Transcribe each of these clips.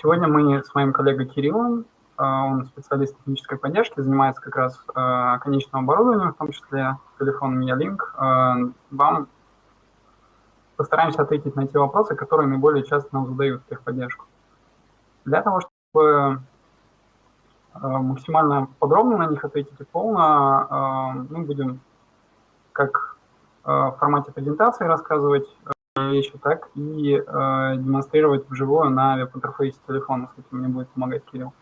Сегодня мы с моим коллегой Кириллом, а, он специалист технической поддержки, занимается как раз а, конечным оборудованием, в том числе телефоном Ялинк. Вам постараемся ответить на те вопросы, которые наиболее часто нам задают в техподдержку. Для того, чтобы максимально подробно на них ответить и полно, мы будем как в формате презентации рассказывать вещи, так и э, демонстрировать вживую на веб-интерфейсе телефона. С этим мне будет помогать Кирилл.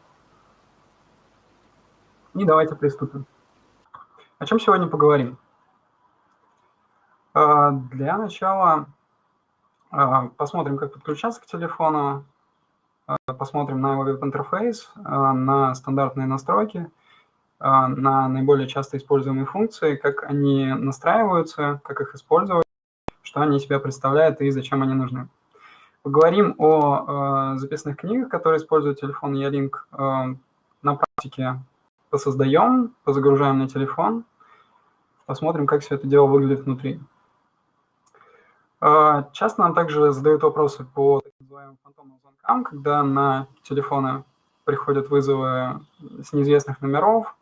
И давайте приступим. О чем сегодня поговорим? Э, для начала э, посмотрим, как подключаться к телефону, э, посмотрим на веб-интерфейс, э, на стандартные настройки, э, на наиболее часто используемые функции, как они настраиваются, как их использовать что они себя представляют и зачем они нужны. Поговорим о э, записных книгах, которые используют телефон Ялинк. Э, на практике посоздаем, позагружаем на телефон, посмотрим, как все это дело выглядит внутри. Э, часто нам также задают вопросы по так называемым фантомным звонкам, когда на телефоны приходят вызовы с неизвестных номеров,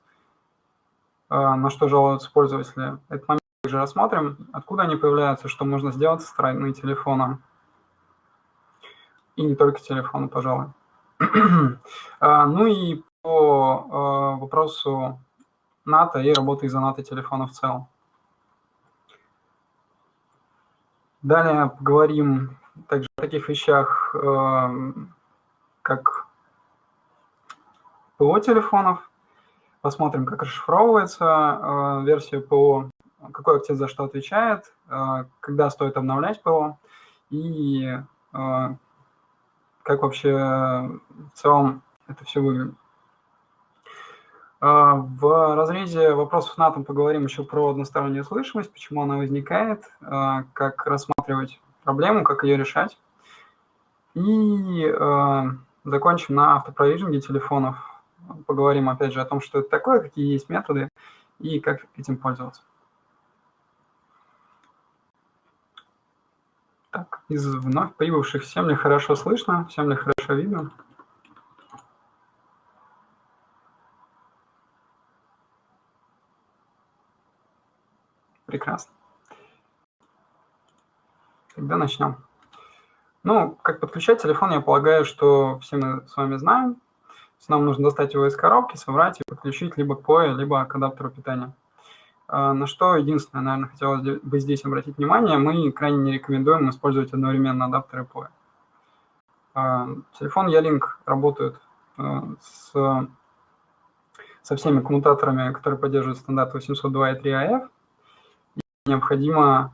э, на что жалуются пользователи. Этот момент также рассмотрим, откуда они появляются, что можно сделать со стороны телефона. И не только телефона, пожалуй. А, ну и по а, вопросу НАТО и работы из-за НАТО телефона в целом. Далее поговорим также о таких вещах, а, как ПО телефонов. Посмотрим, как расшифровывается версия ПО какой актив за что отвечает, э, когда стоит обновлять ПО и э, как вообще в целом это все выглядит. Э, в разрезе вопросов на том поговорим еще про одностороннюю слышимость, почему она возникает, как рассматривать проблему, как ее решать. И закончим на автопровижинге телефонов. Поговорим опять же о том, что это такое, какие есть методы и как этим пользоваться. Так, из вновь прибывших всем ли хорошо слышно, всем ли хорошо видно? Прекрасно. Тогда начнем. Ну, как подключать телефон, я полагаю, что все мы с вами знаем. Нам нужно достать его из коробки, собрать и подключить либо к POE, либо к адаптеру питания. А, на что единственное, наверное, хотелось бы здесь обратить внимание, мы крайне не рекомендуем использовать одновременно адаптеры POE. А, телефон Ялинк работает а, с, со всеми коммутаторами, которые поддерживают стандарт 802.3 AF. И необходимо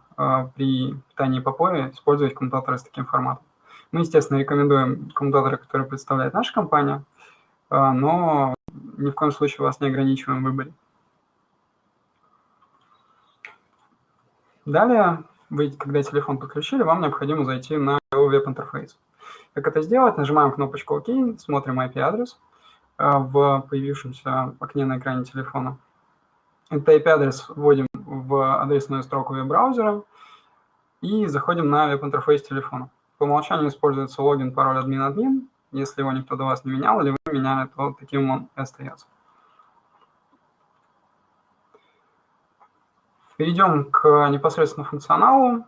при питании по POE использовать коммутаторы с таким форматом. Мы, естественно, рекомендуем коммутаторы, которые представляет наша компания, но ни в коем случае вас не ограничиваем в выборе. Далее, вы, когда телефон подключили, вам необходимо зайти на веб-интерфейс. Как это сделать? Нажимаем кнопочку «Ок», смотрим IP-адрес э, в появившемся окне на экране телефона. Этот IP-адрес вводим в адресную строку веб-браузера и заходим на веб-интерфейс телефона. По умолчанию используется логин, пароль админ-админ. Если его никто до вас не менял или вы меняли, то таким он и остается. Перейдем к непосредственно функционалу.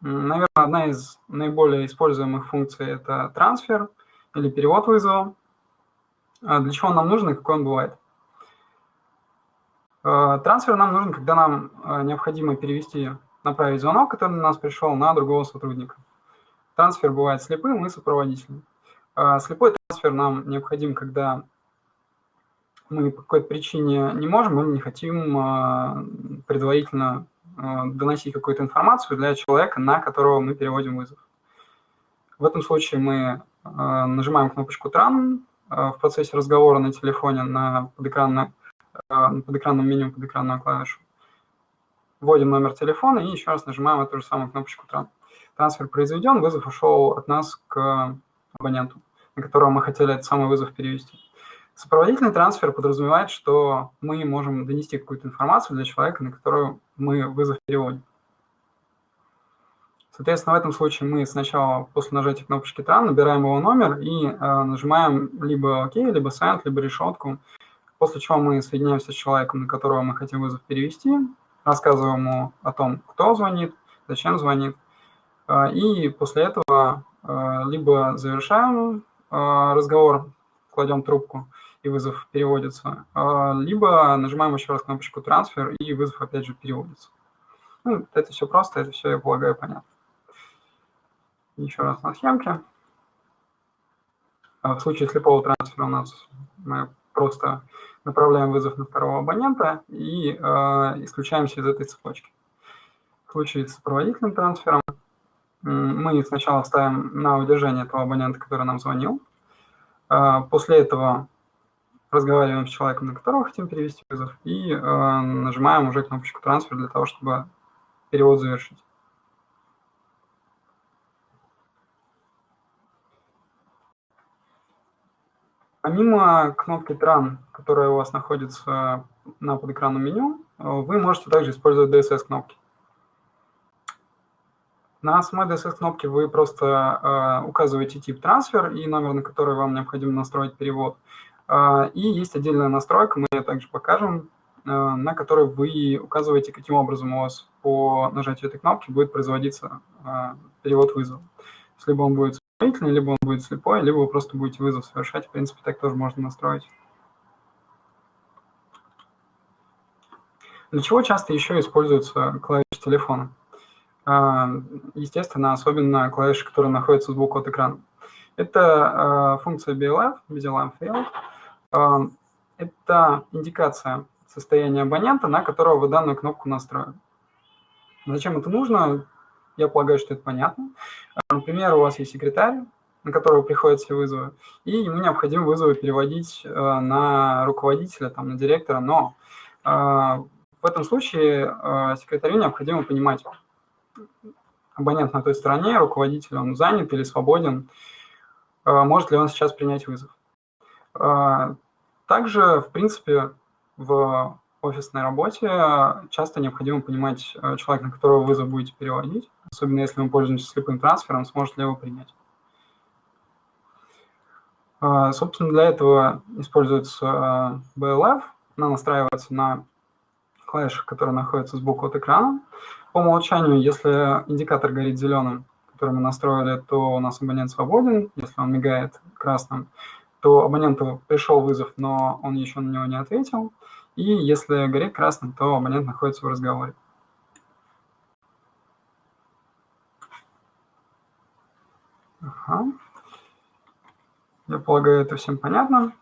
Наверное, одна из наиболее используемых функций – это трансфер или перевод вызова. А для чего он нам нужен и какой он бывает? А, трансфер нам нужен, когда нам а, необходимо перевести, направить звонок, который на нас пришел, на другого сотрудника. Трансфер бывает слепым и сопроводительным. Слепой трансфер нам необходим, когда мы по какой-то причине не можем или не хотим а, предварительно а, доносить какую-то информацию для человека, на которого мы переводим вызов. В этом случае мы а, нажимаем кнопочку «Тран» в процессе разговора на телефоне на подэкранном, на подэкранном меню, подэкранную клавишу. Вводим номер телефона и еще раз нажимаем эту же самую кнопочку «Тран». Трансфер произведен, вызов ушел от нас к абоненту, на которого мы хотели этот самый вызов перевести. Сопроводительный трансфер подразумевает, что мы можем донести какую-то информацию для человека, на которую мы вызов переводим. Соответственно, в этом случае мы сначала после нажатия кнопочки TRAN набираем его номер и э, нажимаем либо ОК, либо Send, либо решетку, после чего мы соединяемся с человеком, на которого мы хотим вызов перевести, рассказываем ему о том, кто звонит, зачем звонит, э, и после этого э, либо завершаем э, разговор, кладем трубку, и вызов переводится, э, либо нажимаем еще раз кнопочку трансфер, и вызов опять же переводится. Ну, это все просто, это все, я полагаю, понятно. Еще раз на схемке. А в случае слепого трансфера у нас мы просто направляем вызов на второго абонента и э, исключаемся из этой цепочки. В случае с сопроводительным трансфером мы сначала ставим на удержание этого абонента, который нам звонил. После этого разговариваем с человеком, на которого хотим перевести вызов, и э, нажимаем уже кнопочку трансфер для того, чтобы перевод завершить. Помимо кнопки Tran, которая у вас находится на подэкранном меню, вы можете также использовать DSS-кнопки. На самой DSS-кнопке вы просто э, указываете тип трансфер и номер, на который вам необходимо настроить перевод. Э, и есть отдельная настройка, мы ее также покажем, э, на которой вы указываете, каким образом у вас по нажатию этой кнопки будет производиться э, перевод вызова. Либо он будет исполнительный, либо он будет слепой, либо вы просто будете вызов совершать. В принципе, так тоже можно настроить. Для чего часто еще используются клавиши телефона? А, естественно, особенно клавиши, которые находятся сбоку от экрана. Это а, функция BLF, Busy Lamp Field. Это индикация состояния абонента, на которого вы данную кнопку настроили. Зачем это нужно? Я полагаю, что это понятно. Например, у вас есть секретарь, на которого приходят все вызовы, и ему необходимо вызовы переводить э, на руководителя, там, на директора, но э, в этом случае э, секретарю необходимо понимать, абонент на той стороне, руководитель, он занят или свободен, может ли он сейчас принять вызов. Также, в принципе, в офисной работе часто необходимо понимать человека, на которого вызов будете переводить особенно если мы пользуемся слепым трансфером, сможет ли его принять. А, собственно, для этого используется а, BLF, она настраивается на клавишах, которые находятся сбоку от экрана. По умолчанию, если индикатор горит зеленым, который мы настроили, то у нас абонент свободен. Если он мигает красным, то абоненту пришел вызов, но он еще на него не ответил. И если горит красным, то абонент находится в разговоре. Ага. Я полагаю, это всем понятно.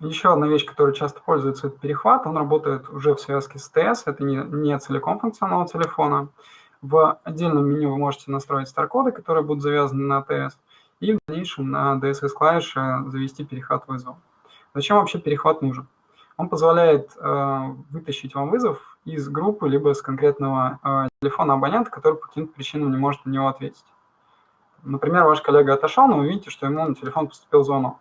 Еще одна вещь, которая часто пользуется, это перехват. Он работает уже в связке с ТС, это не, не целиком функционал телефона. В отдельном меню вы можете настроить стар-коды, которые будут завязаны на ТС, и в дальнейшем на DSS-клавише завести перехват вызова. Зачем вообще перехват нужен? Он позволяет э, вытащить вам вызов из группы, либо с конкретного э, телефона абонента, который по каким-то причинам не может на него ответить. Например, ваш коллега отошел, но вы видите, что ему на телефон поступил звонок.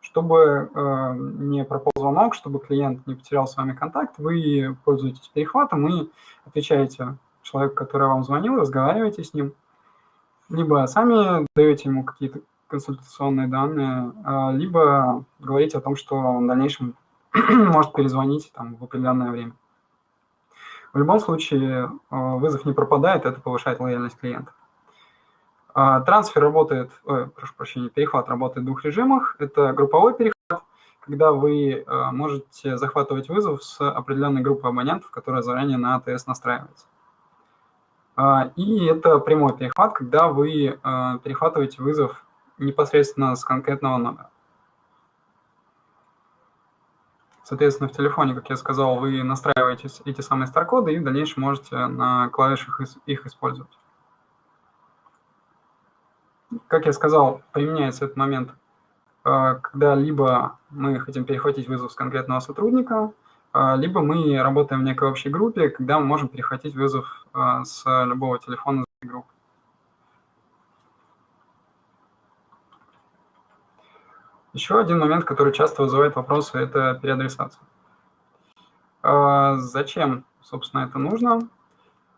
Чтобы э, не пропал звонок, чтобы клиент не потерял с вами контакт, вы пользуетесь перехватом и отвечаете человеку, который вам звонил, разговариваете с ним, либо сами даете ему какие-то консультационные данные, э, либо говорите о том, что он в дальнейшем может перезвонить там, в определенное время. В любом случае, э, вызов не пропадает, это повышает лояльность клиента. А, трансфер работает, ой, прошу прощения, перехват работает в двух режимах. Это групповой перехват, когда вы а, можете захватывать вызов с определенной группы абонентов, которая заранее на АТС настраивается. А, и это прямой перехват, когда вы перехватываете вызов непосредственно с конкретного номера. Соответственно, в телефоне, как я сказал, вы настраиваете эти самые старкоды и в дальнейшем можете на клавишах их использовать как я сказал, применяется этот момент, э, когда либо мы хотим перехватить вызов с конкретного сотрудника, либо мы работаем в некой общей группе, когда мы можем перехватить вызов э, с любого телефона из группы. Еще один момент, который часто вызывает вопросы, это переадресация. Зачем, собственно, это нужно?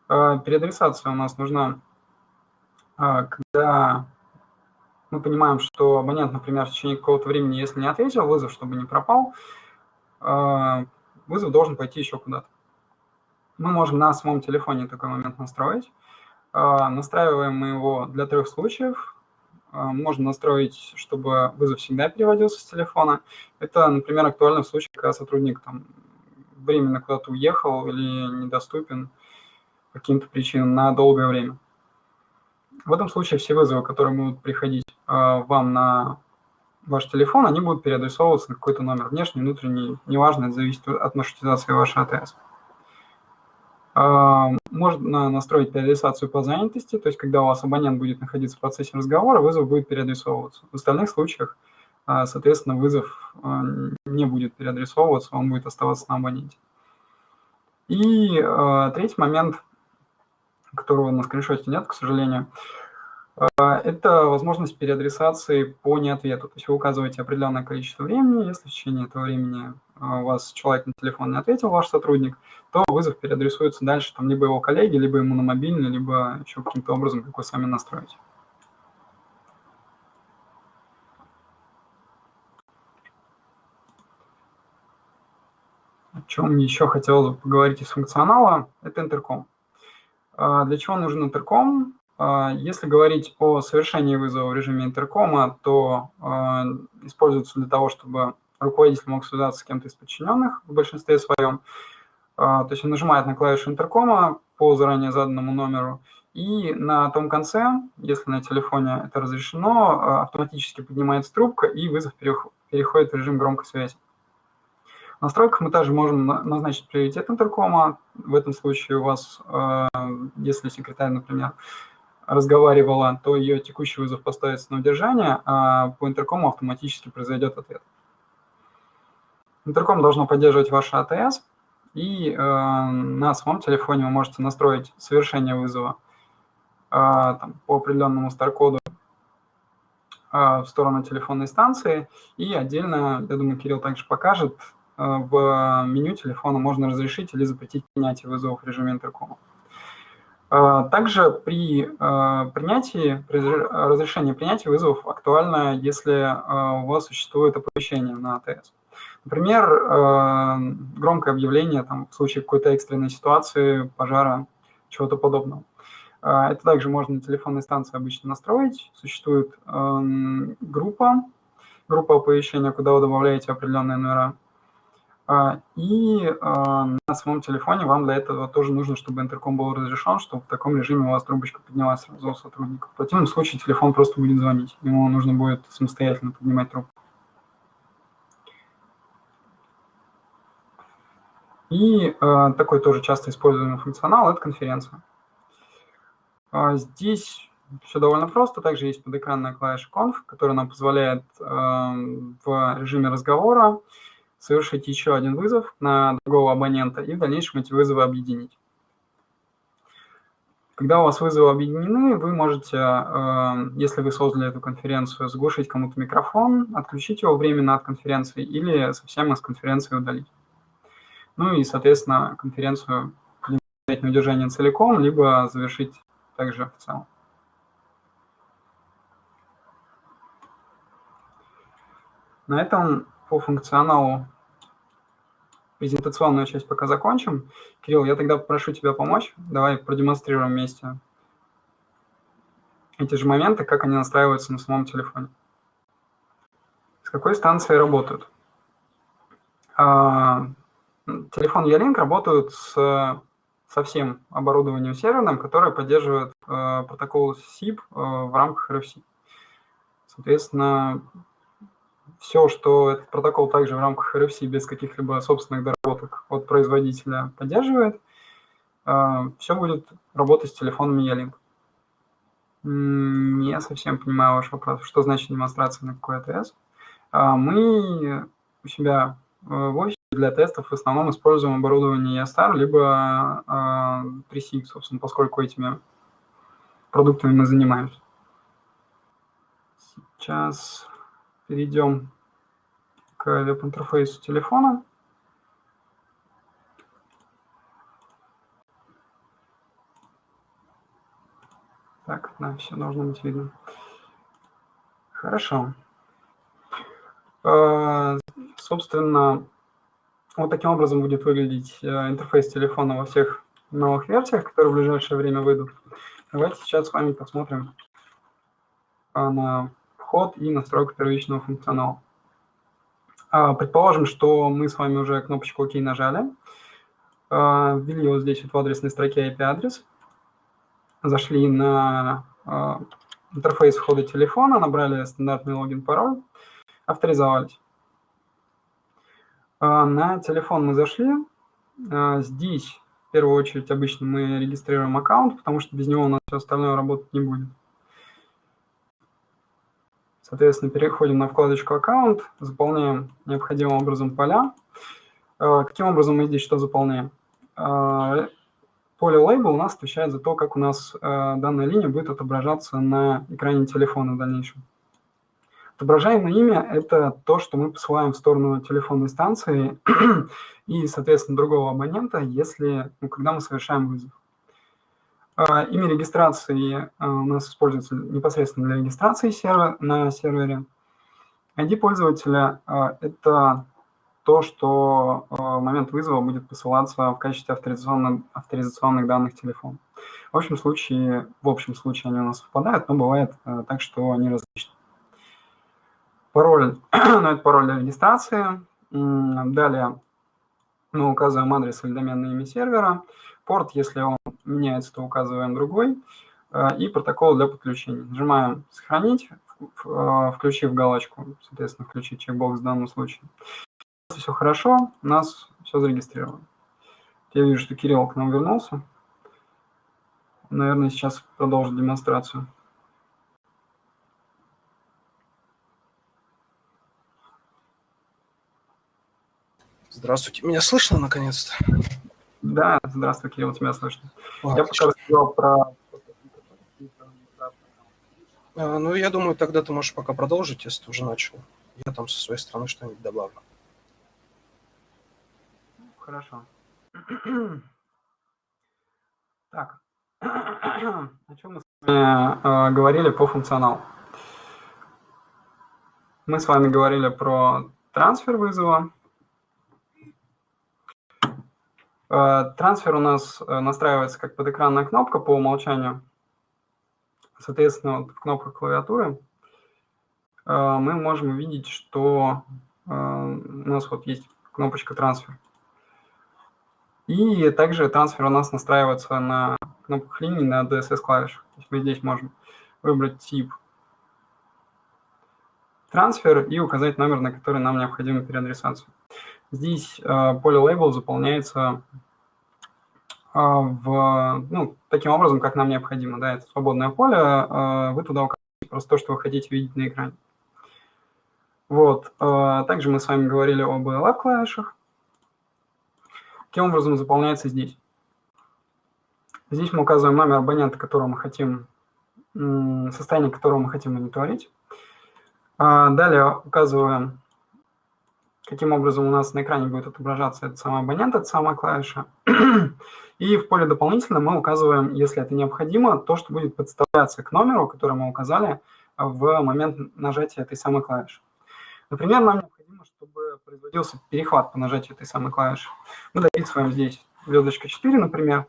Переадресация у нас нужна когда мы понимаем, что абонент, например, в течение какого-то времени, если не ответил, вызов, чтобы не пропал, вызов должен пойти еще куда-то. Мы можем на самом телефоне такой момент настроить. Настраиваем мы его для трех случаев. Можно настроить, чтобы вызов всегда переводился с телефона. Это, например, актуально в случае, когда сотрудник там, временно куда-то уехал или недоступен по каким-то причинам на долгое время. В этом случае все вызовы, которые будут приходить э, вам на ваш телефон, они будут переадресовываться на какой-то номер, внешний, внутренний, неважно, это зависит от маршрутизации вашей АТС. Э, можно настроить переадресацию по занятости, то есть когда у вас абонент будет находиться в процессе разговора, вызов будет переадресовываться. В остальных случаях, э, соответственно, вызов не будет переадресовываться, он будет оставаться на абоненте. И третий момент – которого на скриншоте нет, к сожалению, а, это возможность переадресации по неответу. То есть вы указываете определенное количество времени, если в течение этого времени а, у вас человек на телефон не ответил, ваш сотрудник, то вызов переадресуется дальше там либо его коллеге, либо ему на мобильный, либо еще каким-то образом, как вы сами настроите. О чем еще хотелось бы поговорить из функционала, это интерком. А, для чего нужен интерком? А, если говорить о совершении вызова в режиме интеркома, то а, используется для того, чтобы руководитель мог связаться с кем-то из подчиненных в большинстве своем. То есть он нажимает на клавишу интеркома по заранее заданному номеру, и на том конце, если на телефоне это разрешено, автоматически поднимается трубка, и вызов переходит в режим громкой связи. В настройках мы также можем назначить приоритет интеркома. В этом случае у вас, если секретарь, например, разговаривала, то ее текущий вызов поставится на удержание, а по интеркому автоматически произойдет ответ. Интерком должно поддерживать ваш АТС, и э, на своем телефоне вы можете настроить совершение вызова э, там, по определенному старкоду в сторону телефонной станции, и отдельно, я думаю, Кирилл также покажет, Э, в меню телефона можно разрешить или запретить принятие вызовов в режиме интеркома. Э, также при э, принятии, при разрешении принятия вызовов актуально, если у вас существует оповещение на АТС. Например, громкое объявление там, в случае какой-то экстренной ситуации, пожара, чего-то подобного. Это также можно на телефонной станции обычно настроить. Существует группа, группа оповещения, куда вы добавляете определенные номера. А, и а, на своем телефоне вам для этого тоже нужно, чтобы интерком был разрешен, чтобы в таком режиме у вас трубочка поднялась сразу у сотрудника. В противном случае телефон просто будет звонить. Ему нужно будет самостоятельно поднимать трубку. И э, такой тоже часто используемый функционал – это конференция. Здесь все довольно просто. Также есть подэкранная клавиша Conf, которая нам позволяет э, в режиме разговора совершить еще один вызов на другого абонента и в дальнейшем эти вызовы объединить. Когда у вас вызовы объединены, вы можете, э, если вы создали эту конференцию, заглушить кому-то микрофон, отключить его временно от конференции или совсем из конференции удалить. Ну и, соответственно, конференцию взять на удержание целиком, либо завершить также в целом. На этом по функционалу презентационную часть пока закончим. Кирилл, я тогда попрошу тебя помочь. Давай продемонстрируем вместе эти же моменты, как они настраиваются на самом телефоне. С какой станции работают? А, телефон Ялинк работают с, со всем оборудованием серверным, которое поддерживает а, протокол SIP а, в рамках RFC. Соответственно, все, что этот протокол также в рамках RFC без каких-либо собственных доработок от производителя поддерживает, а, все будет работать с телефоном E-Link. Не совсем понимаю ваш вопрос, что значит демонстрация на какой АТС. А, мы у себя в офисе для тестов в основном используем оборудование ESTAR, либо 3SIG, а, собственно, поскольку этими продуктами мы занимаемся. Сейчас перейдем к веб-интерфейсу телефона. Так, да, все должно быть видно. Хорошо. Э, собственно, вот таким образом будет выглядеть э, интерфейс телефона во всех новых версиях, которые в ближайшее время выйдут. Давайте сейчас с вами посмотрим э, на вход и настройку первичного функционала. Предположим, что мы с вами уже кнопочку «Ок» нажали, ввели вот здесь вот в адресной строке IP-адрес, зашли на интерфейс входа телефона, набрали стандартный логин-пароль, авторизовались. А, на телефон мы зашли. А, здесь, в первую очередь, обычно мы регистрируем аккаунт, потому что без него у нас все остальное работать не будет. Соответственно, переходим на вкладочку «Аккаунт», заполняем необходимым образом поля. А, каким образом мы здесь что заполняем? Поле label у нас отвечает за то, как у нас данная линия будет отображаться на экране телефона в дальнейшем. Отображаемое имя – это то, что мы посылаем в сторону телефонной станции и, соответственно, другого абонента, если, ну, когда мы совершаем вызов. А, имя регистрации а, у нас используется непосредственно для регистрации сервер, на сервере. ID пользователя а, – это то, что в момент вызова будет посылаться в качестве авторизационных, авторизационных данных телефона. В общем случае, в общем случае они у нас совпадают, но бывает так, что они различны пароль, ну, это пароль для регистрации. Далее мы указываем адрес или доменное имя сервера. Порт, если он меняется, то указываем другой. Э, и протокол для подключения. Нажимаем «Сохранить», э, включив галочку, соответственно, включить чекбокс в данном случае. Если все хорошо, у нас все зарегистрировано. Я вижу, что Кирилл к нам вернулся. Наверное, сейчас продолжит демонстрацию. Здравствуйте. Меня слышно наконец-то? Да, здравствуй, Кирилл, тебя слышно. О, я пока рассказал про... А, ну, я думаю, тогда ты можешь пока продолжить, если ты уже начал. Я там со своей стороны что-нибудь добавлю. Хорошо. Так, о чем мы с вами э, говорили по функционалу? Мы с вами говорили про трансфер вызова, Э, трансфер у нас э, настраивается как подэкранная кнопка по умолчанию. Соответственно, вот в кнопках клавиатуры э, мы можем увидеть, что у нас вот есть кнопочка трансфер. И также трансфер у нас настраивается на кнопках линии на DSS клавишах. То есть мы здесь можем выбрать тип трансфер и указать номер, на который нам необходима переадресация. Здесь э, поле label заполняется э, в, ну, таким образом, как нам необходимо. Да, это свободное поле, э, вы туда указываете просто то, что вы хотите видеть на экране. Вот. Также мы с вами говорили об LF клавишах. Каким образом заполняется здесь? Здесь мы указываем номер абонента, которого мы хотим, состояние которого мы хотим мониторить. Далее указываем каким образом у нас на экране будет отображаться этот самый абонент, эта самая клавиша. И в поле дополнительно мы указываем, если это необходимо, то, что будет подставляться к номеру, который мы указали в момент нажатия этой самой клавиши. Например, нам необходимо, чтобы производился перехват по нажатию этой самой клавиши. Мы дописываем здесь звездочка 4, например,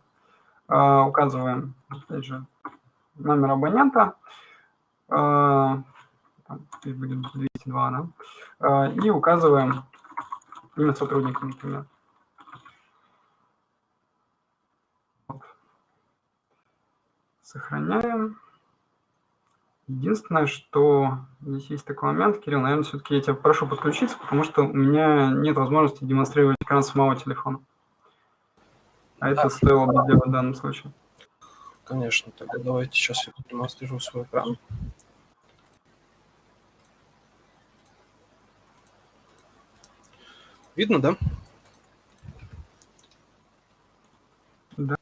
а, указываем, опять же, номер абонента, а, здесь будет 202, да, а, и указываем имя сотрудника, например. Сохраняем. Единственное, что здесь есть такой момент, Кирилл, наверное, все-таки я тебя прошу подключиться, потому что у меня нет возможности демонстрировать экран самого телефона. А это стоило бы сделать в данном случае. Конечно, тогда давайте сейчас я продемонстрирую свой экран. Видно, да? Да.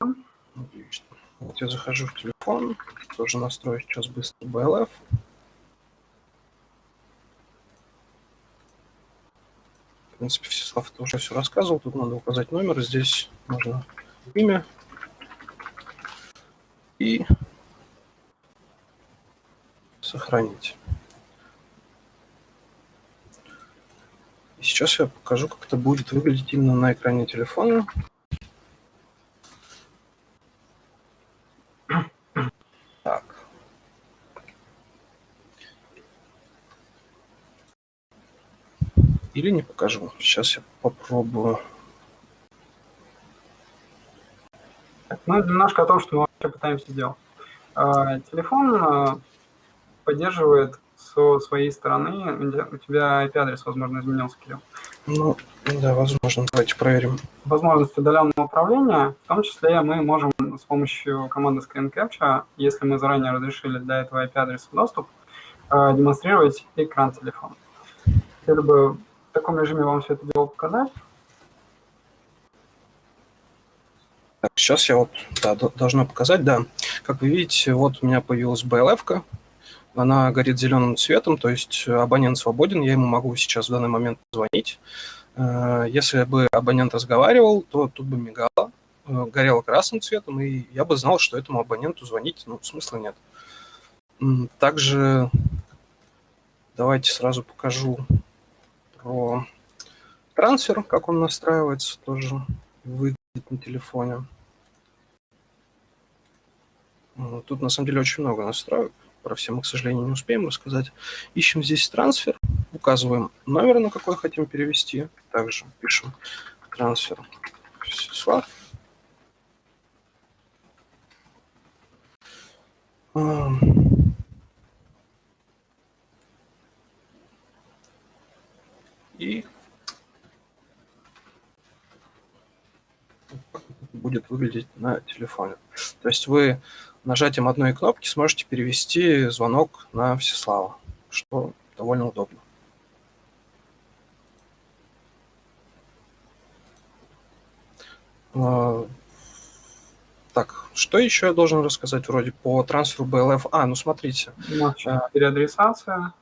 Отлично. Вот я захожу в телефон, тоже настрою сейчас быстро BLF. В принципе, Всеслав это уже все рассказывал. Тут надо указать номер. Здесь можно имя и Сохранить. И сейчас я покажу, как это будет выглядеть именно на экране телефона. Так. Или не покажу. Сейчас я попробую. Ну, немножко о том, что мы вообще пытаемся сделать. А, телефон а, поддерживает со своей стороны, у тебя IP-адрес, возможно, изменился, Кирилл. Ну, да, возможно. Давайте проверим. Возможность удаленного управления, в том числе мы можем с помощью команды Screen Capture, если мы заранее разрешили для этого IP-адреса доступ, а, демонстрировать экран телефона. Хотели бы в таком режиме вам все это дело показать. Так, сейчас я вот да, должна показать, да. Как вы видите, вот у меня появилась BLF-ка, она горит зеленым цветом, то есть абонент свободен, я ему могу сейчас в данный момент звонить. Э, если бы абонент разговаривал, то тут бы мигало, э, горело красным цветом, и я бы знал, что этому абоненту звонить ну, смысла нет. Также давайте сразу покажу про трансфер, как он настраивается, тоже выглядит на телефоне. Тут на самом деле очень много настроек. Про все мы, к сожалению, не успеем рассказать. Ищем здесь трансфер, указываем номер, на какой хотим перевести. Также пишем трансфер Всеслав. И будет выглядеть на телефоне. То есть вы нажатием одной кнопки сможете перевести звонок на Всеслава, что довольно удобно. А, так, что еще я должен рассказать вроде по трансферу BLF? А, ну смотрите. Переадресация.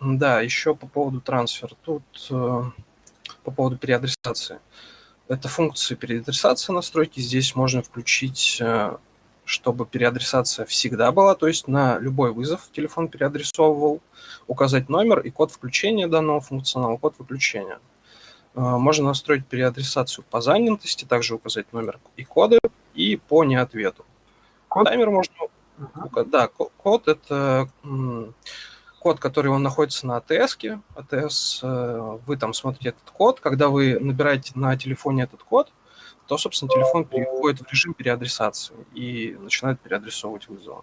Да, еще по поводу трансфера. Тут э, по поводу переадресации. Это функции переадресации настройки. Здесь можно включить э, чтобы переадресация всегда была, то есть на любой вызов телефон переадресовывал, указать номер и код включения данного функционала, код выключения. А, можно настроить переадресацию по занятости, также указать номер и коды, и по неответу. Код? Таймер можно... Uh-huh. Да, код – это код, который он находится на АТС. АТС, э, вы там смотрите этот код. Когда вы набираете на телефоне этот код, то, собственно, телефон переходит в режим переадресации и начинает переадресовывать вызовы.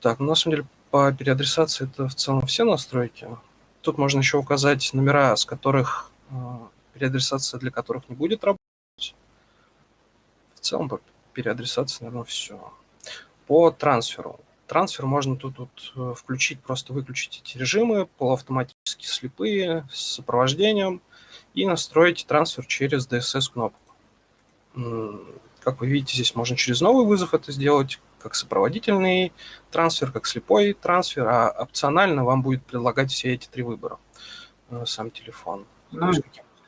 Так, ну, на самом деле, по переадресации это в целом все настройки. Тут можно еще указать номера, с которых э, переадресация для которых не будет работать. В целом, по переадресации, наверное, все. По трансферу. Трансфер можно тут, тут э, включить, просто выключить эти режимы, полуавтоматически слепые, с сопровождением – и настроить трансфер через DSS-кнопку. Как вы видите, здесь можно через новый вызов это сделать, как сопроводительный трансфер, как слепой трансфер, а опционально вам будет предлагать все эти три выбора э, сам телефон. Ну,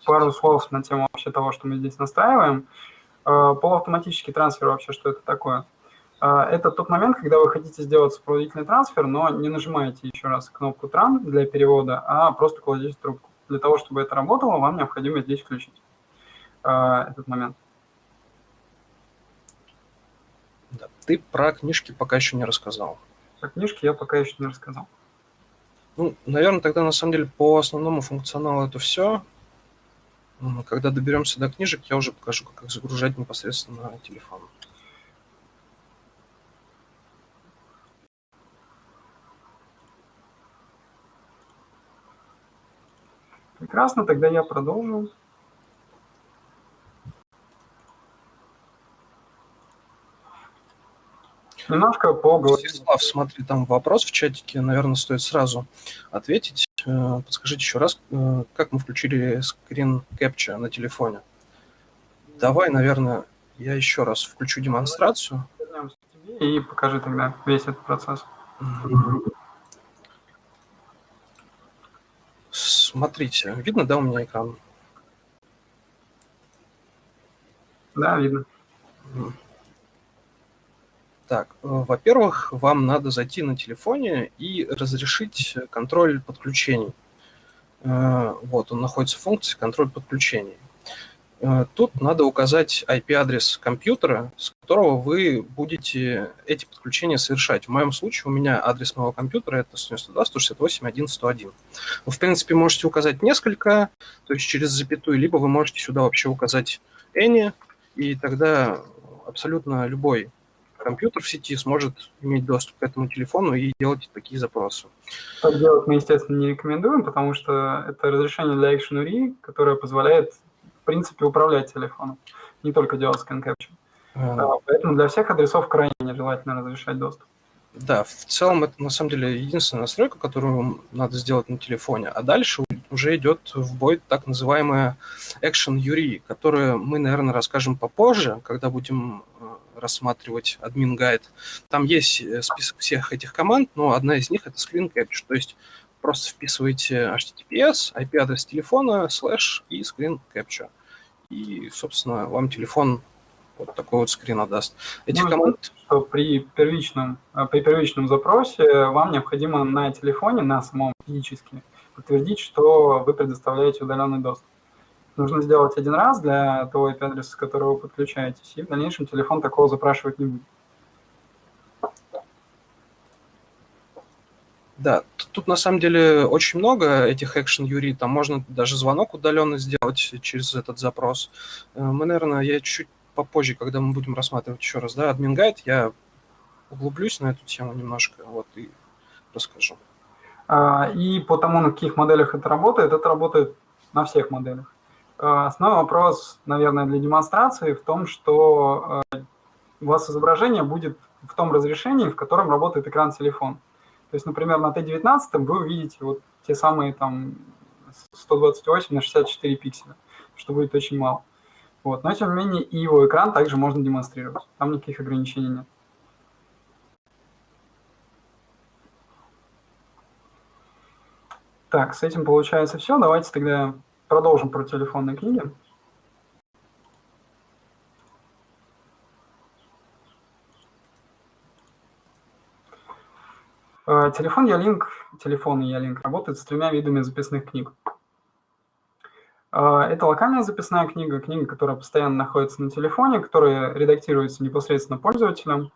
пару слов на тему вообще того, что мы здесь настраиваем. Э, полуавтоматический трансфер вообще, что это такое? Э, это тот момент, когда вы хотите сделать сопроводительный трансфер, но не нажимаете еще раз кнопку «Тран» для перевода, а просто кладете трубку для того, чтобы это работало, вам необходимо здесь включить э, этот момент. Да. Ты про книжки пока еще не рассказал. Про книжки я пока еще не рассказал. Ну, наверное, тогда на самом деле по основному функционалу это все. Когда доберемся до книжек, я уже покажу, как их загружать непосредственно на телефон. Прекрасно, тогда я продолжу. Немножко по Слав, смотри, там вопрос в чатике, наверное, стоит сразу ответить. Э, подскажите еще раз, э, как мы включили скрин capture на телефоне? Давай, наверное, я еще раз включу демонстрацию. И покажи тогда весь этот процесс. Смотрите, видно, да, у меня экран? Да, видно. Так, э, во-первых, вам надо зайти на телефоне и разрешить контроль подключений. Э, вот, он находится в функции контроль подключений. Э, тут надо указать IP-адрес компьютера, с которого вы будете эти подключения совершать. В моем случае у меня адрес моего компьютера это 192.168.1.101. Вы, в принципе, можете указать несколько, то есть через запятую, либо вы можете сюда вообще указать any, и тогда абсолютно любой компьютер в сети сможет иметь доступ к этому телефону и делать такие запросы. Так делать мы, естественно, не рекомендуем, потому что это разрешение для Action URI, которое позволяет принципе, управлять телефоном, не только делать scan capture. А. Поэтому для всех адресов крайне нежелательно разрешать доступ. Да, в целом это на самом деле единственная настройка, которую надо сделать на телефоне. А дальше уже идет в бой так называемая Action URI, которую мы, наверное, расскажем попозже, когда будем э, рассматривать админ гайд. Там есть э, список всех этих команд, но одна из них это screen capture, то есть просто вписываете HTTPS, IP-адрес телефона, слэш и screen capture. И, собственно, вам телефон вот такой вот скрин отдаст. Этих ну, команд... что при первичном, э, при первичном запросе вам необходимо на телефоне, на самом физически, подтвердить, что вы предоставляете удаленный доступ. Нужно сделать один раз для того IP-адреса, с которого вы подключаетесь, и в дальнейшем телефон такого запрашивать не будет. Да, тут на самом деле очень много этих экшен юри, там можно даже звонок удаленно сделать через этот запрос. Э, мы, наверное, я чуть попозже, когда мы будем рассматривать еще раз, да, админ гайд, я углублюсь на эту тему немножко, вот, и расскажу. А, и по тому, на каких моделях это работает, это работает на всех моделях. А, основной вопрос, наверное, для демонстрации в том, что э, у вас изображение будет в том разрешении, в котором работает экран телефона. То есть, например, на Т19 вы увидите вот те самые там 128 на 64 пикселя, что будет очень мало. Вот. Но, тем не менее, и его экран также можно демонстрировать. Там никаких ограничений нет. Так, с этим получается все. Давайте тогда продолжим про телефонные книги. Телефон Ялинк, телефон Ялинк работает с тремя видами записных книг. Э, это локальная записная книга, книга, которая постоянно находится на телефоне, которая редактируется непосредственно пользователем.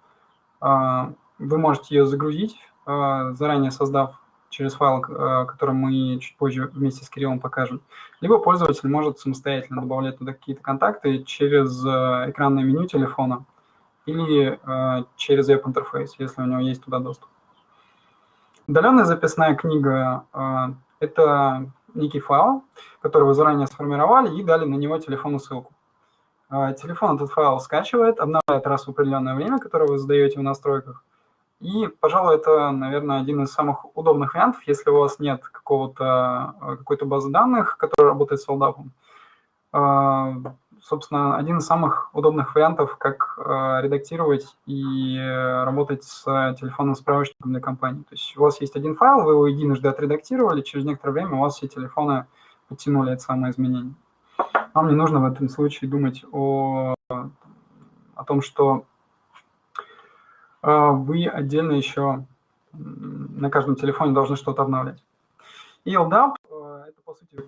Э, вы можете ее загрузить, заранее создав через файл, который мы чуть позже вместе с Кириллом покажем. Либо пользователь может самостоятельно добавлять туда какие-то контакты через экранное меню телефона или через веб-интерфейс, если у него есть туда доступ. Удаленная записная книга э, – это некий файл, который вы заранее сформировали и дали на него телефонную ссылку. Э, телефон этот файл скачивает, обновляет раз в определенное время, которое вы задаете в настройках. И, пожалуй, это, наверное, один из самых удобных вариантов, если у вас нет какого-то э, какой-то базы данных, которая работает с LDAP собственно, один из самых удобных вариантов, как э, редактировать и э, работать с телефонным справочником для компании. То есть у вас есть один файл, вы его единожды отредактировали, через некоторое время у вас все телефоны подтянули это самое изменение. Вам не нужно в этом случае думать о, о том, что э, вы отдельно еще на каждом телефоне должны что-то обновлять. И LDAP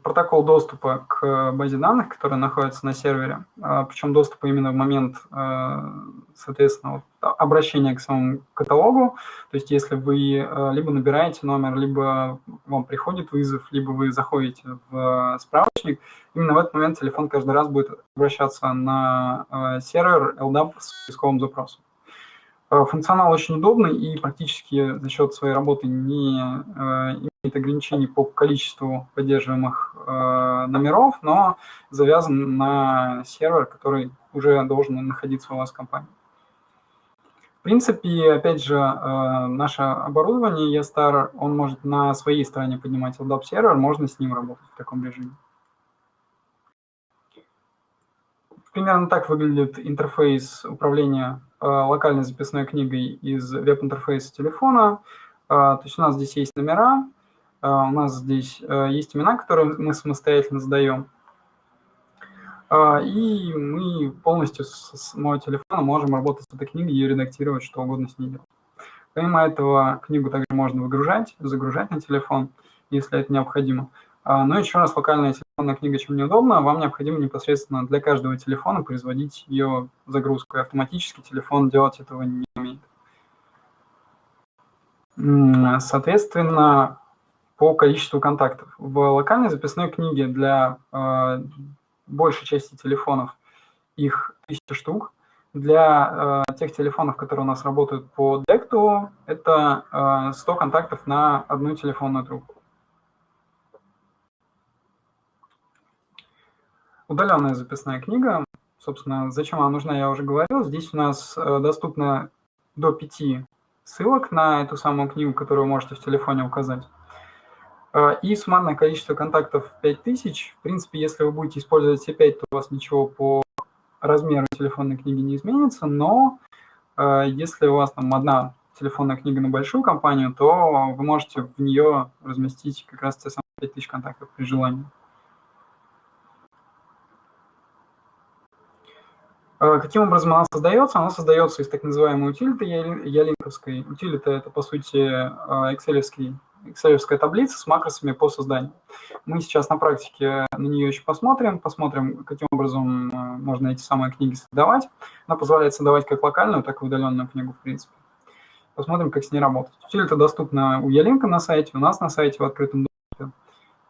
протокол доступа к базе данных, которая находится на сервере, а, причем доступа именно в момент, а, соответственно, обращения к самому каталогу. То есть если вы а, либо набираете номер, либо вам приходит вызов, либо вы заходите в справочник, именно в этот момент телефон каждый раз будет обращаться на сервер LDAP с поисковым запросом. Функционал очень удобный и практически за счет своей работы не имеет ограничений по количеству поддерживаемых э, номеров, но завязан на сервер, который уже должен находиться у вас в компании. В принципе, опять же, э, наше оборудование ESTAR, он может на своей стороне поднимать LDAP сервер, можно с ним работать в таком режиме. Примерно так выглядит интерфейс управления э, локальной записной книгой из веб-интерфейса телефона. Э, то есть у нас здесь есть номера, у нас здесь э, есть имена, которые мы самостоятельно задаем. А, и мы полностью с моего телефона можем работать с этой книгой и редактировать что угодно с ней делать. Помимо этого, книгу также можно выгружать, загружать на телефон, если это необходимо. А, но еще раз, локальная телефонная книга чем неудобна, вам необходимо непосредственно для каждого телефона производить ее загрузку, и автоматически телефон делать этого не умеет. Соответственно, по количеству контактов. В локальной записной книге для э, большей части телефонов их 1000 штук. Для э, тех телефонов, которые у нас работают по декту, это э, 100 контактов на одну телефонную трубку. Удаленная записная книга, собственно, зачем она нужна, я уже говорил. Здесь у нас э, доступно до 5 ссылок на эту самую книгу, которую вы можете в телефоне указать. Э, и суммарное количество контактов 5000. В принципе, если вы будете использовать все 5, то у вас ничего по размеру телефонной книги не изменится, но э, если у вас там одна телефонная книга на большую компанию, то вы можете в нее разместить как раз те самые 5000 контактов при желании. Э, каким образом она создается? Она создается из так называемой утилиты ялинковской. Утилита – это, по сути, excel excel таблица с макросами по созданию. Мы сейчас на практике на нее еще посмотрим, посмотрим, каким образом э, можно эти самые книги создавать. Она позволяет создавать как локальную, так и удаленную книгу, в принципе. Посмотрим, как с ней работать. Утилита доступна у Ялинка на сайте, у нас на сайте в открытом доступе.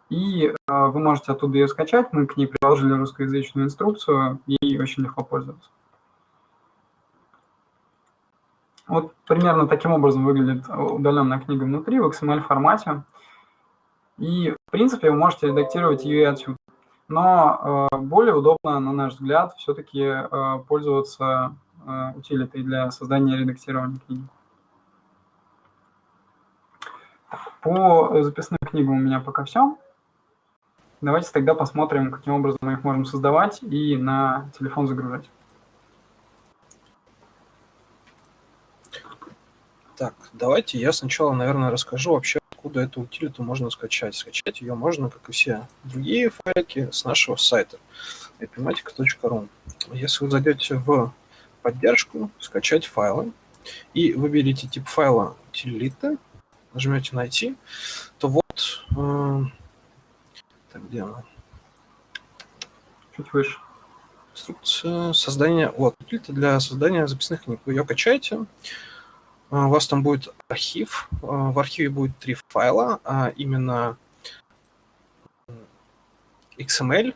И э, вы можете оттуда ее скачать. Мы к ней приложили русскоязычную инструкцию, ей очень легко пользоваться. Вот примерно таким образом выглядит удаленная книга внутри в XML формате. И, в принципе, вы можете редактировать ее отсюда. Но э, более удобно, на наш взгляд, все-таки э, пользоваться э, утилитой для создания и редактирования книги. По записным книгам у меня пока все. Давайте тогда посмотрим, каким образом мы их можем создавать и на телефон загружать. Так, давайте я сначала, наверное, расскажу вообще, откуда эту утилиту можно скачать. Скачать ее можно, как и все другие файлики, с нашего сайта epimatica.ru. Если вы зайдете в поддержку, скачать файлы, и выберите тип файла утилиты, нажмете «Найти», то вот... Э, так, где она? Чуть выше. Инструкция создания... Вот, утилита для создания записных книг. Вы ее качаете, у вас там будет архив. А, в архиве будет три файла, а именно XML,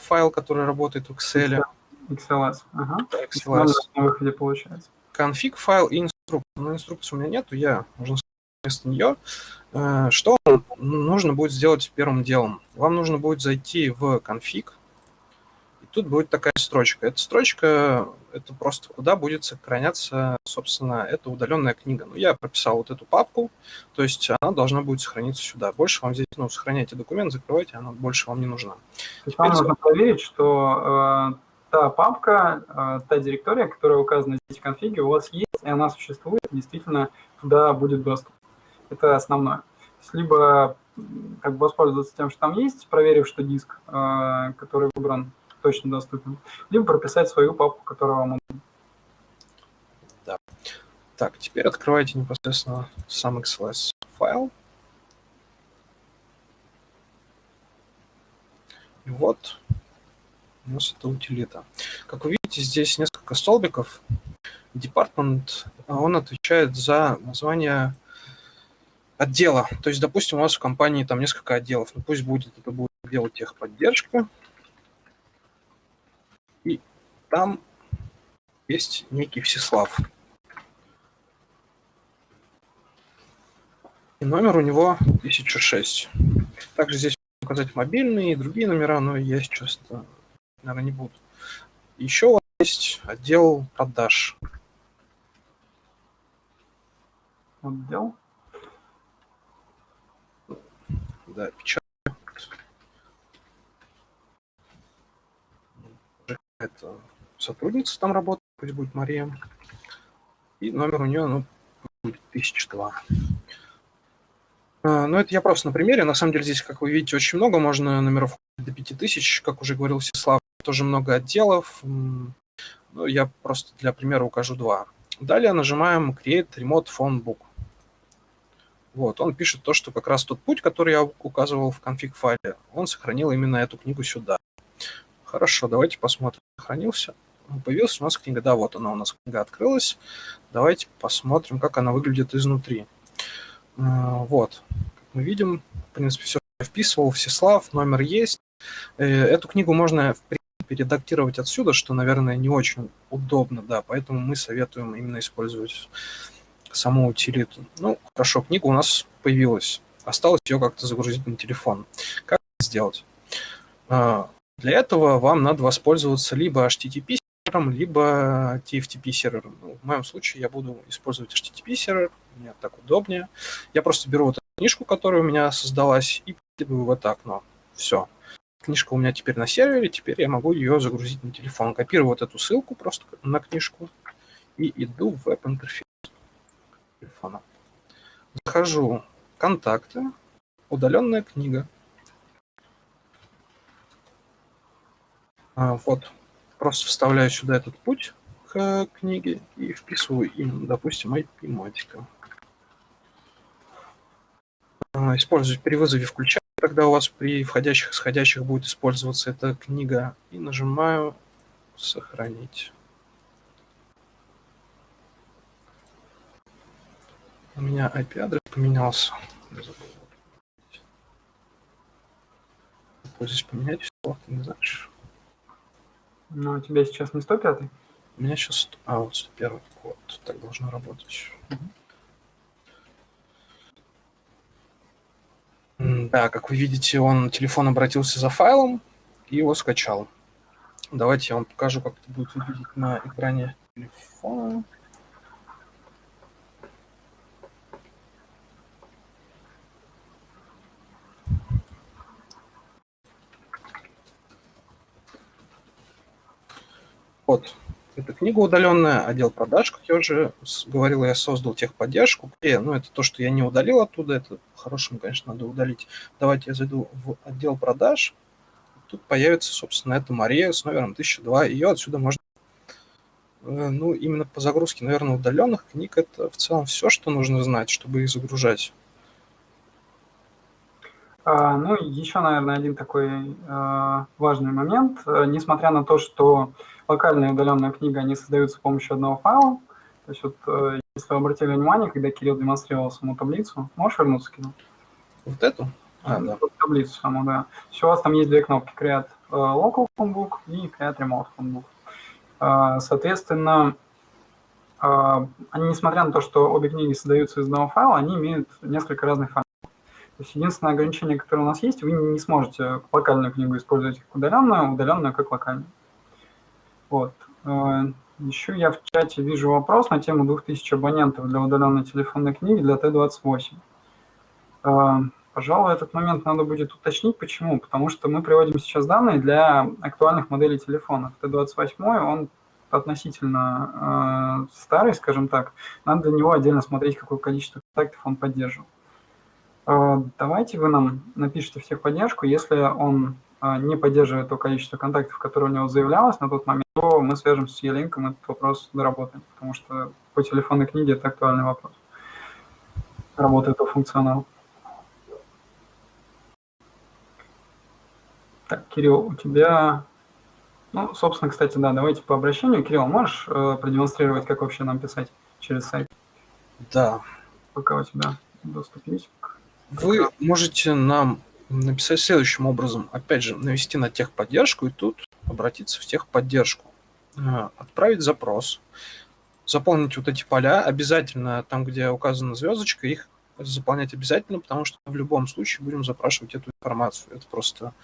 файл, который работает в Excel. XLS. Ага. XLS. На выходе получается. Конфиг файл и инструкция. Но инструкции у меня нету, я, можно сказать, вместо нее. Э, что нужно будет сделать первым делом? Вам нужно будет зайти в конфиг, тут будет такая строчка. Эта строчка – это просто куда будет сохраняться, собственно, эта удаленная книга. Ну, я прописал вот эту папку, то есть она должна будет сохраниться сюда. Больше вам здесь, ну, сохраняйте документ, закрывайте, она больше вам не нужна. То есть вам нужно проверить, что э, та папка, э, та директория, которая указана здесь в конфиге, у вас есть, и она существует, действительно туда будет доступ. Это основное. Либо как бы воспользоваться тем, что там есть, проверив, что диск, э, который выбран, точно доступен, либо прописать свою папку, которая вам нужна. Да. Так, теперь открывайте непосредственно сам XLS файл. И вот у нас это утилита. Как вы видите, здесь несколько столбиков. Департмент, он отвечает за название отдела. То есть, допустим, у вас в компании там несколько отделов. Ну, пусть будет, это будет отдел техподдержка. Там есть некий Всеслав. И номер у него 1006. Также здесь указать мобильные и другие номера, но я сейчас, наверное, не буду. Еще у вас есть отдел продаж. Отдел? Да, печать. Это сотрудница там работает, пусть будет Мария. И номер у нее, ну, будет 1002. А, ну, это я просто на примере. На самом деле здесь, как вы видите, очень много. Можно номеров до 5000, как уже говорил Всеслав. тоже много отделов. Ну, я просто для примера укажу два. Далее нажимаем Create Remote Phone Book. Вот, он пишет то, что как раз тот путь, который я указывал в конфиг файле, он сохранил именно эту книгу сюда. Хорошо, давайте посмотрим, сохранился. Появилась у нас книга, да, вот она у нас книга открылась. Давайте посмотрим, как она выглядит изнутри. А, вот, как мы видим, в принципе, все вписывал, Всеслав, номер есть. Э, эту книгу можно, в принципе, редактировать отсюда, что, наверное, не очень удобно, да, поэтому мы советуем именно использовать саму утилиту. Ну, хорошо, книга у нас появилась. Осталось ее как-то загрузить на телефон. Как это сделать? Для этого вам надо воспользоваться либо HTTP сервером, либо TFTP сервером. Ну, в моем случае я буду использовать HTTP сервер, мне так удобнее. Я просто беру вот эту книжку, которая у меня создалась, и перекидываю в это окно. Все. Книжка у меня теперь на сервере, теперь я могу ее загрузить на телефон. Копирую вот эту ссылку просто на книжку и иду в веб-интерфейс телефона. Захожу в контакты, удаленная книга. Вот, просто вставляю сюда этот путь к книге и вписываю им, допустим, IP-матика. А, использовать при вызове включаю, когда у вас при входящих и исходящих будет использоваться эта книга. И нажимаю «Сохранить». У меня IP-адрес поменялся. Здесь поменять все, ты не знаешь. Ну, у тебя сейчас не 105 -й? У меня сейчас... А, вот 101 Вот, так должно работать. Угу. Да, как вы видите, он телефон обратился за файлом и его скачал. Давайте я вам покажу, как это будет выглядеть на экране телефона. Вот, эта книга удаленная, отдел продаж, как я уже говорил, я создал техподдержку. И, ну, это то, что я не удалил оттуда, это по-хорошему, конечно, надо удалить. Давайте я зайду в отдел продаж. Тут появится, собственно, эта Мария с номером 1002. Ее отсюда можно... Э, ну, именно по загрузке, наверное, удаленных книг это в целом все, что нужно знать, чтобы их загружать. А, ну, еще, наверное, один такой а, важный момент. Э, несмотря на то, что локальная удаленная книга, они создаются с помощью одного файла. То есть вот, э, если вы обратили внимание, когда Кирилл демонстрировал саму таблицу, можешь вернуться, Кирилл? Вот эту? А, да. Таблицу саму, да. Все, у вас там есть две кнопки, Create э, Local Phonebook и Create Remote Phonebook. Э, соответственно, они, несмотря на то, что обе книги создаются из одного файла, они имеют несколько разных файлов. То есть единственное ограничение, которое у нас есть, вы не сможете локальную книгу использовать как удаленную, удаленную как локальную. Вот. Э, Еще я в чате вижу вопрос на тему 2000 абонентов для удаленной телефонной книги для Т-28. Э, пожалуй, этот момент надо будет уточнить. Почему? Потому что мы приводим сейчас данные для актуальных моделей телефонов. Т-28, он относительно э, старый, скажем так. Надо для него отдельно смотреть, какое количество контактов он поддерживает. Э, давайте вы нам напишите в техподдержку, если он не поддерживает то количество контактов, которое у него заявлялось на тот момент, то мы свяжемся с Елинком, этот вопрос доработаем, потому что по телефонной книге это актуальный вопрос. Работает по функционалу. Так, Кирилл, у тебя... Ну, собственно, кстати, да, давайте по обращению. Кирилл, можешь э, продемонстрировать, как вообще нам писать через сайт? Да. Пока у тебя доступ есть. Вы можете нам написать следующим образом. Опять же, навести на техподдержку и тут обратиться в техподдержку. А, отправить запрос. Заполнить вот эти поля. Обязательно там, где указана звездочка, их заполнять обязательно, потому что в любом случае будем запрашивать эту информацию. Это просто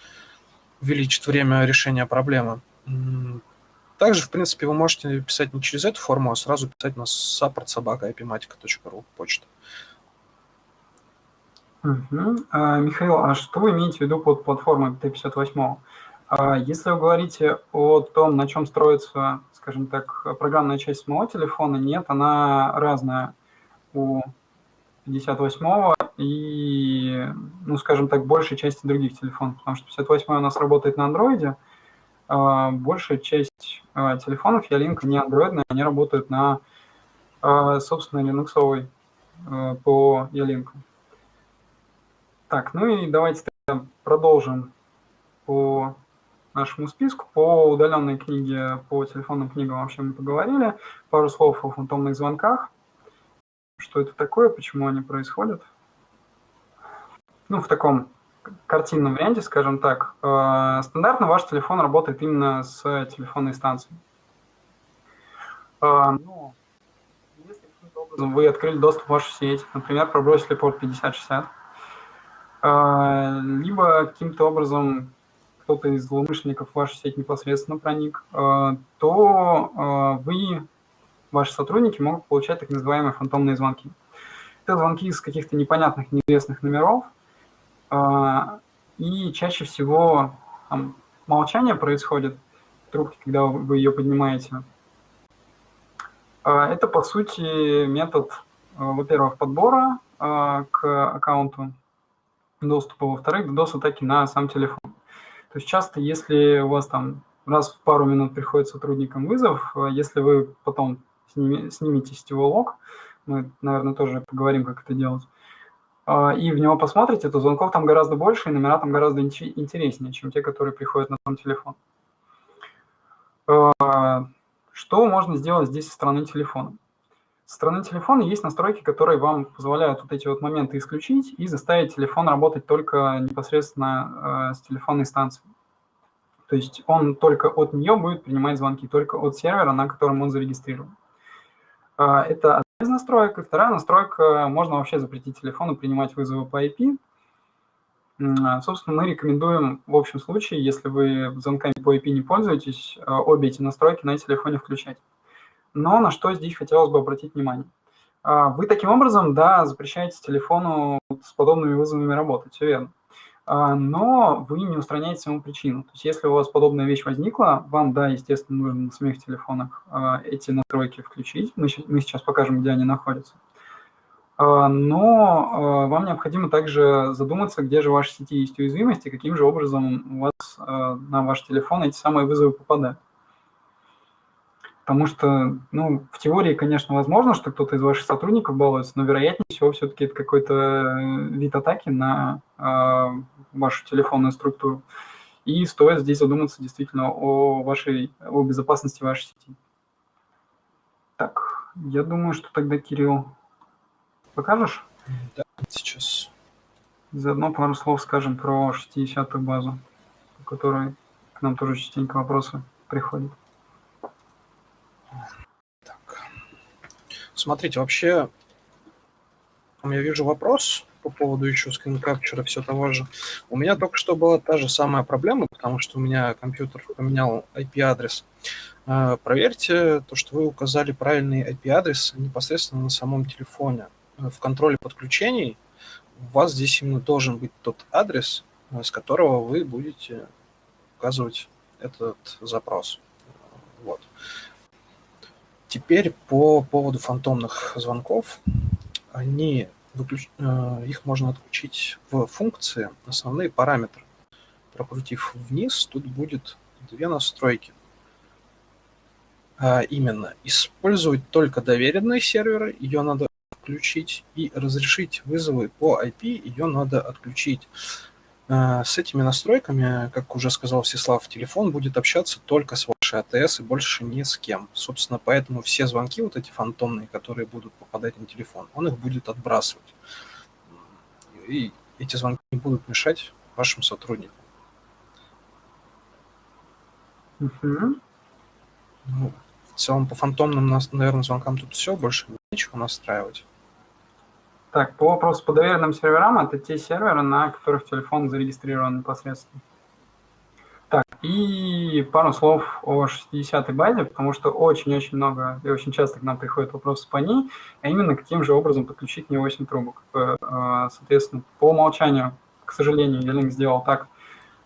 увеличит время решения проблемы. Также, в принципе, вы можете писать не через эту форму, а сразу писать на support собака почта. А, Михаил, а что вы имеете в виду под платформой Т-58? А, если вы говорите о том, на чем строится, скажем так, программная часть самого телефона, нет, она разная у 58 и, ну, скажем так, большей части других телефонов, потому что 58 у нас работает на андроиде, большая часть телефонов Ялинка не андроидные, они работают на собственной линуксовой по Ялинку. Так, ну и давайте продолжим по нашему списку. По удаленной книге, по телефонным книгам вообще мы поговорили. Пару слов о фантомных звонках. Что это такое, почему они происходят. Ну, в таком картинном варианте, скажем так. Э, стандартно ваш телефон работает именно с телефонной станцией. Э, но если вы открыли доступ в вашу сеть, например, пробросили порт 5060, э, либо каким-то образом кто-то из злоумышленников в вашу сеть непосредственно проник, э, то э, вы, ваши сотрудники могут получать так называемые фантомные звонки. Это звонки из каких-то непонятных, неизвестных номеров, и чаще всего там, молчание происходит в трубке, когда вы ее поднимаете. Это, по сути, метод, во-первых, подбора к аккаунту доступа, во-вторых, DDoS-атаки на сам телефон. То есть часто, если у вас там раз в пару минут приходит сотрудникам вызов, э, если вы потом сними, снимете сетевой лог, мы, наверное, тоже поговорим, как это делать, э, и в него посмотрите, то звонков там гораздо больше, и номера там гораздо интереснее, чем те, которые приходят на сам телефон. Э, что можно сделать здесь со стороны телефона? Со стороны телефона есть настройки, которые вам позволяют вот эти вот моменты исключить и заставить телефон работать только непосредственно э, с телефонной станции. То есть он только от нее будет принимать звонки, только от сервера, на котором он зарегистрирован. Э, это одна из настроек. И вторая настройка, можно вообще запретить телефону принимать вызовы по IP. Э, собственно, мы рекомендуем в общем случае, если вы звонками по IP не пользуетесь, э, обе эти настройки на телефоне включать. Но на что здесь хотелось бы обратить внимание. А, вы таким образом, да, запрещаете телефону с подобными вызовами работать, все верно. А, но вы не устраняете саму причину. То есть если у вас подобная вещь возникла, вам, да, естественно, нужно на самих телефонах а, эти настройки включить. Мы, мы сейчас покажем, где они находятся. Но вам необходимо также задуматься, где же в вашей сети есть уязвимости, каким же образом у вас на ваш телефон эти самые вызовы попадают. Потому что, ну, в теории, конечно, возможно, что кто-то из ваших сотрудников балуется, но вероятнее всего все-таки это какой-то э, вид атаки на э, вашу телефонную структуру. И стоит здесь задуматься действительно о вашей, о безопасности вашей сети. Так, я думаю, что тогда, Кирилл, покажешь? Да, сейчас. Заодно пару слов скажем про 60-ю базу, по которой к нам тоже частенько вопросы приходят. Так. Смотрите, вообще, я вижу вопрос по поводу еще скринкапчера все того же. У меня только что была та же самая проблема, потому что у меня компьютер поменял IP-адрес. А, проверьте то, что вы указали правильный IP-адрес непосредственно на самом телефоне. В контроле подключений у вас здесь именно должен быть тот адрес, с которого вы будете указывать этот запрос. Вот. Теперь по поводу фантомных звонков. Они выключ... Э, их можно отключить в функции основные параметры. Прокрутив вниз, тут будет две настройки. А именно, использовать только доверенные серверы, ее надо включить, и разрешить вызовы по IP, ее надо отключить. Э, с этими настройками, как уже сказал Всеслав, телефон будет общаться только с вашей АТС и больше ни с кем. Собственно, поэтому все звонки вот эти фантомные, которые будут попадать на телефон, он их будет отбрасывать. И эти звонки не будут мешать вашим сотрудникам. Угу. Ну, в целом по фантомным, наверное, звонкам тут все, больше нечего настраивать. Так, по вопросу по доверенным серверам, это те серверы, на которых телефон зарегистрирован непосредственно. Так, и пару слов о 60-й базе, потому что очень-очень много и очень часто к нам приходят вопросы по ней, а именно каким же образом подключить не 8 трубок. Э, э, соответственно, по умолчанию, к сожалению, Ялинк сделал так,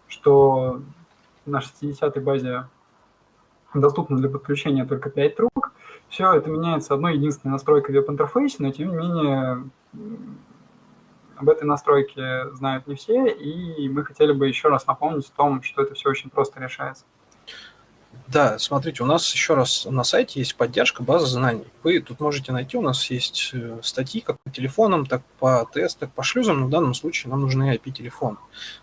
что на 60-й базе доступно для подключения только 5 трубок. Все это меняется одной единственной настройкой в веб-интерфейсе, но тем не менее об этой настройке знают не все, и мы хотели бы еще раз напомнить о том, что это все очень просто решается. Да, смотрите, у нас еще раз на сайте есть поддержка базы знаний. Вы тут можете найти, у нас есть э, статьи как по телефонам, так по ТС, так по шлюзам, но в данном случае нам нужны IP-телефоны.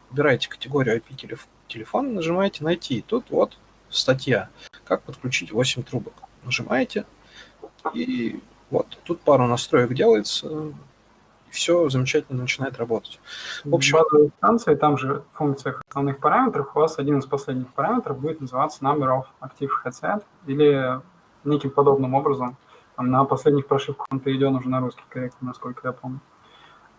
Выбираете категорию IP-телефон, нажимаете «Найти». Тут вот статья «Как подключить 8 трубок». Нажимаете, и вот тут пару настроек делается, все замечательно начинает работать. В общем, базовой станции, там же в функциях основных параметров, у вас один из последних параметров будет называться number of active headset или неким подобным образом. Там, на последних прошивках он перейден уже на русский корректно, насколько я помню.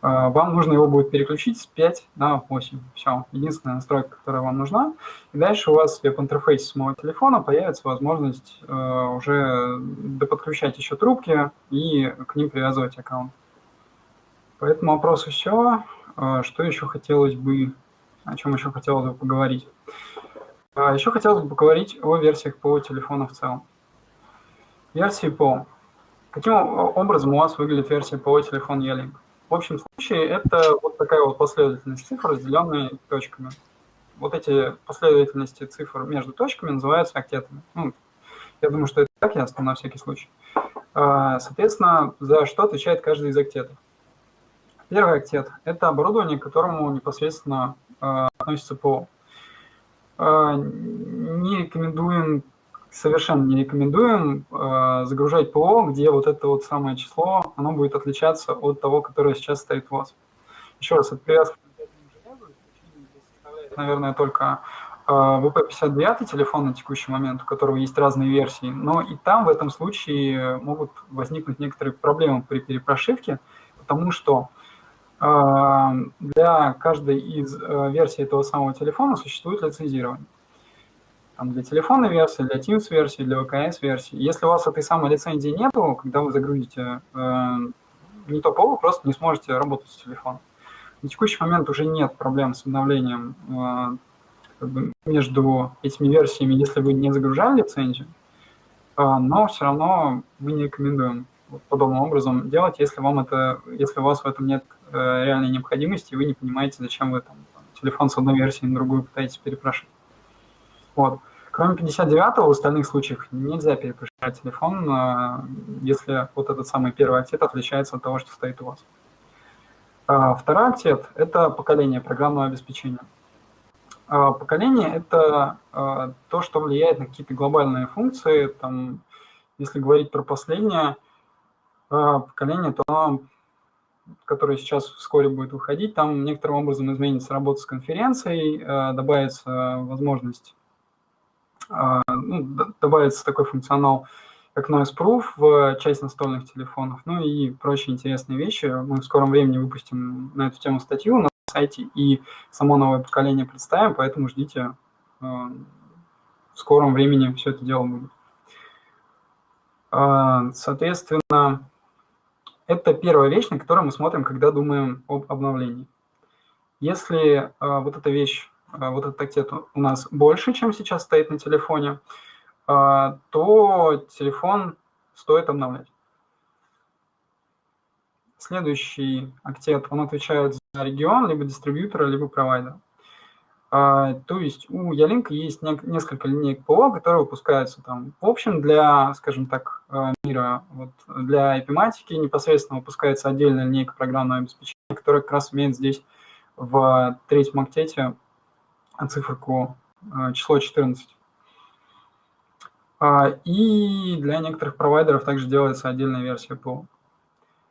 А, вам нужно его будет переключить с 5 на 8. Все, единственная настройка, которая вам нужна. И дальше у вас в веб-интерфейсе самого телефона появится возможность э, уже доподключать еще трубки и к ним привязывать аккаунт. По этому вопросу все. А, что еще хотелось бы, о чем еще хотелось бы поговорить? А, еще хотелось бы поговорить о версиях по телефону в целом. Версии по. Каким образом у вас выглядит версия по телефон E-Link? В общем случае это вот такая вот последовательность цифр, разделенная точками. Вот эти последовательности цифр между точками называются октетами. Ну, я думаю, что это так ясно на всякий случай. А, соответственно, за что отвечает каждый из октетов? Первый октет – это оборудование, к которому непосредственно э, относится ПО. Э, не рекомендуем, совершенно не рекомендуем э, загружать ПО, где вот это вот самое число, оно будет отличаться от того, которое сейчас стоит у вас. Еще раз, это привязка наверное, только VP59 телефон на текущий момент, у которого есть разные версии, но и там в этом случае могут возникнуть некоторые проблемы при перепрошивке, потому что а, для каждой из э, версий этого самого телефона существует лицензирование. Там для телефонной версии, для Teams версии, для ВКС версии. Если у вас этой самой лицензии нету, когда вы загрузите э, не то ПО, вы просто не сможете работать с телефоном. На текущий момент уже нет проблем с обновлением э, как бы между этими версиями, если вы не загружали лицензию, э, но все равно мы не рекомендуем подобным образом делать, если вам это, если у вас в этом нет Э, реальной необходимости, и вы не понимаете, зачем вы там, телефон с одной версии на другую пытаетесь перепрошить. Вот. Кроме 59-го, в остальных случаях нельзя перепрошивать телефон, э, если вот этот самый первый октет отличается от того, что стоит у вас. А второй октет – это поколение программного обеспечения. А поколение – это э, то, что влияет на какие-то глобальные функции. Там, если говорить про последнее поколение, то оно который сейчас вскоре будет выходить, там некоторым образом изменится работа с конференцией, э, добавится возможность, э, ну, добавится такой функционал, как Noise Proof в часть настольных телефонов, ну и прочие интересные вещи. Мы в скором времени выпустим на эту тему статью на сайте и само новое поколение представим, поэтому ждите, э, в скором времени все это дело будет. Соответственно, это первая вещь, на которую мы смотрим, когда думаем об обновлении. Если вот эта вещь, вот этот октет у нас больше, чем сейчас стоит на телефоне, э, то телефон стоит обновлять. Следующий октет, он отвечает за регион, либо дистрибьютора, либо провайдера. А, то есть у Ялинка есть несколько линеек ПО, которые выпускаются там в общем для, скажем так, э, мира. Вот для эпиматики непосредственно выпускается отдельная линейка программного обеспечения, которая как раз имеет здесь в третьем октете циферку э, число 14. А, и для некоторых провайдеров также делается отдельная версия ПО.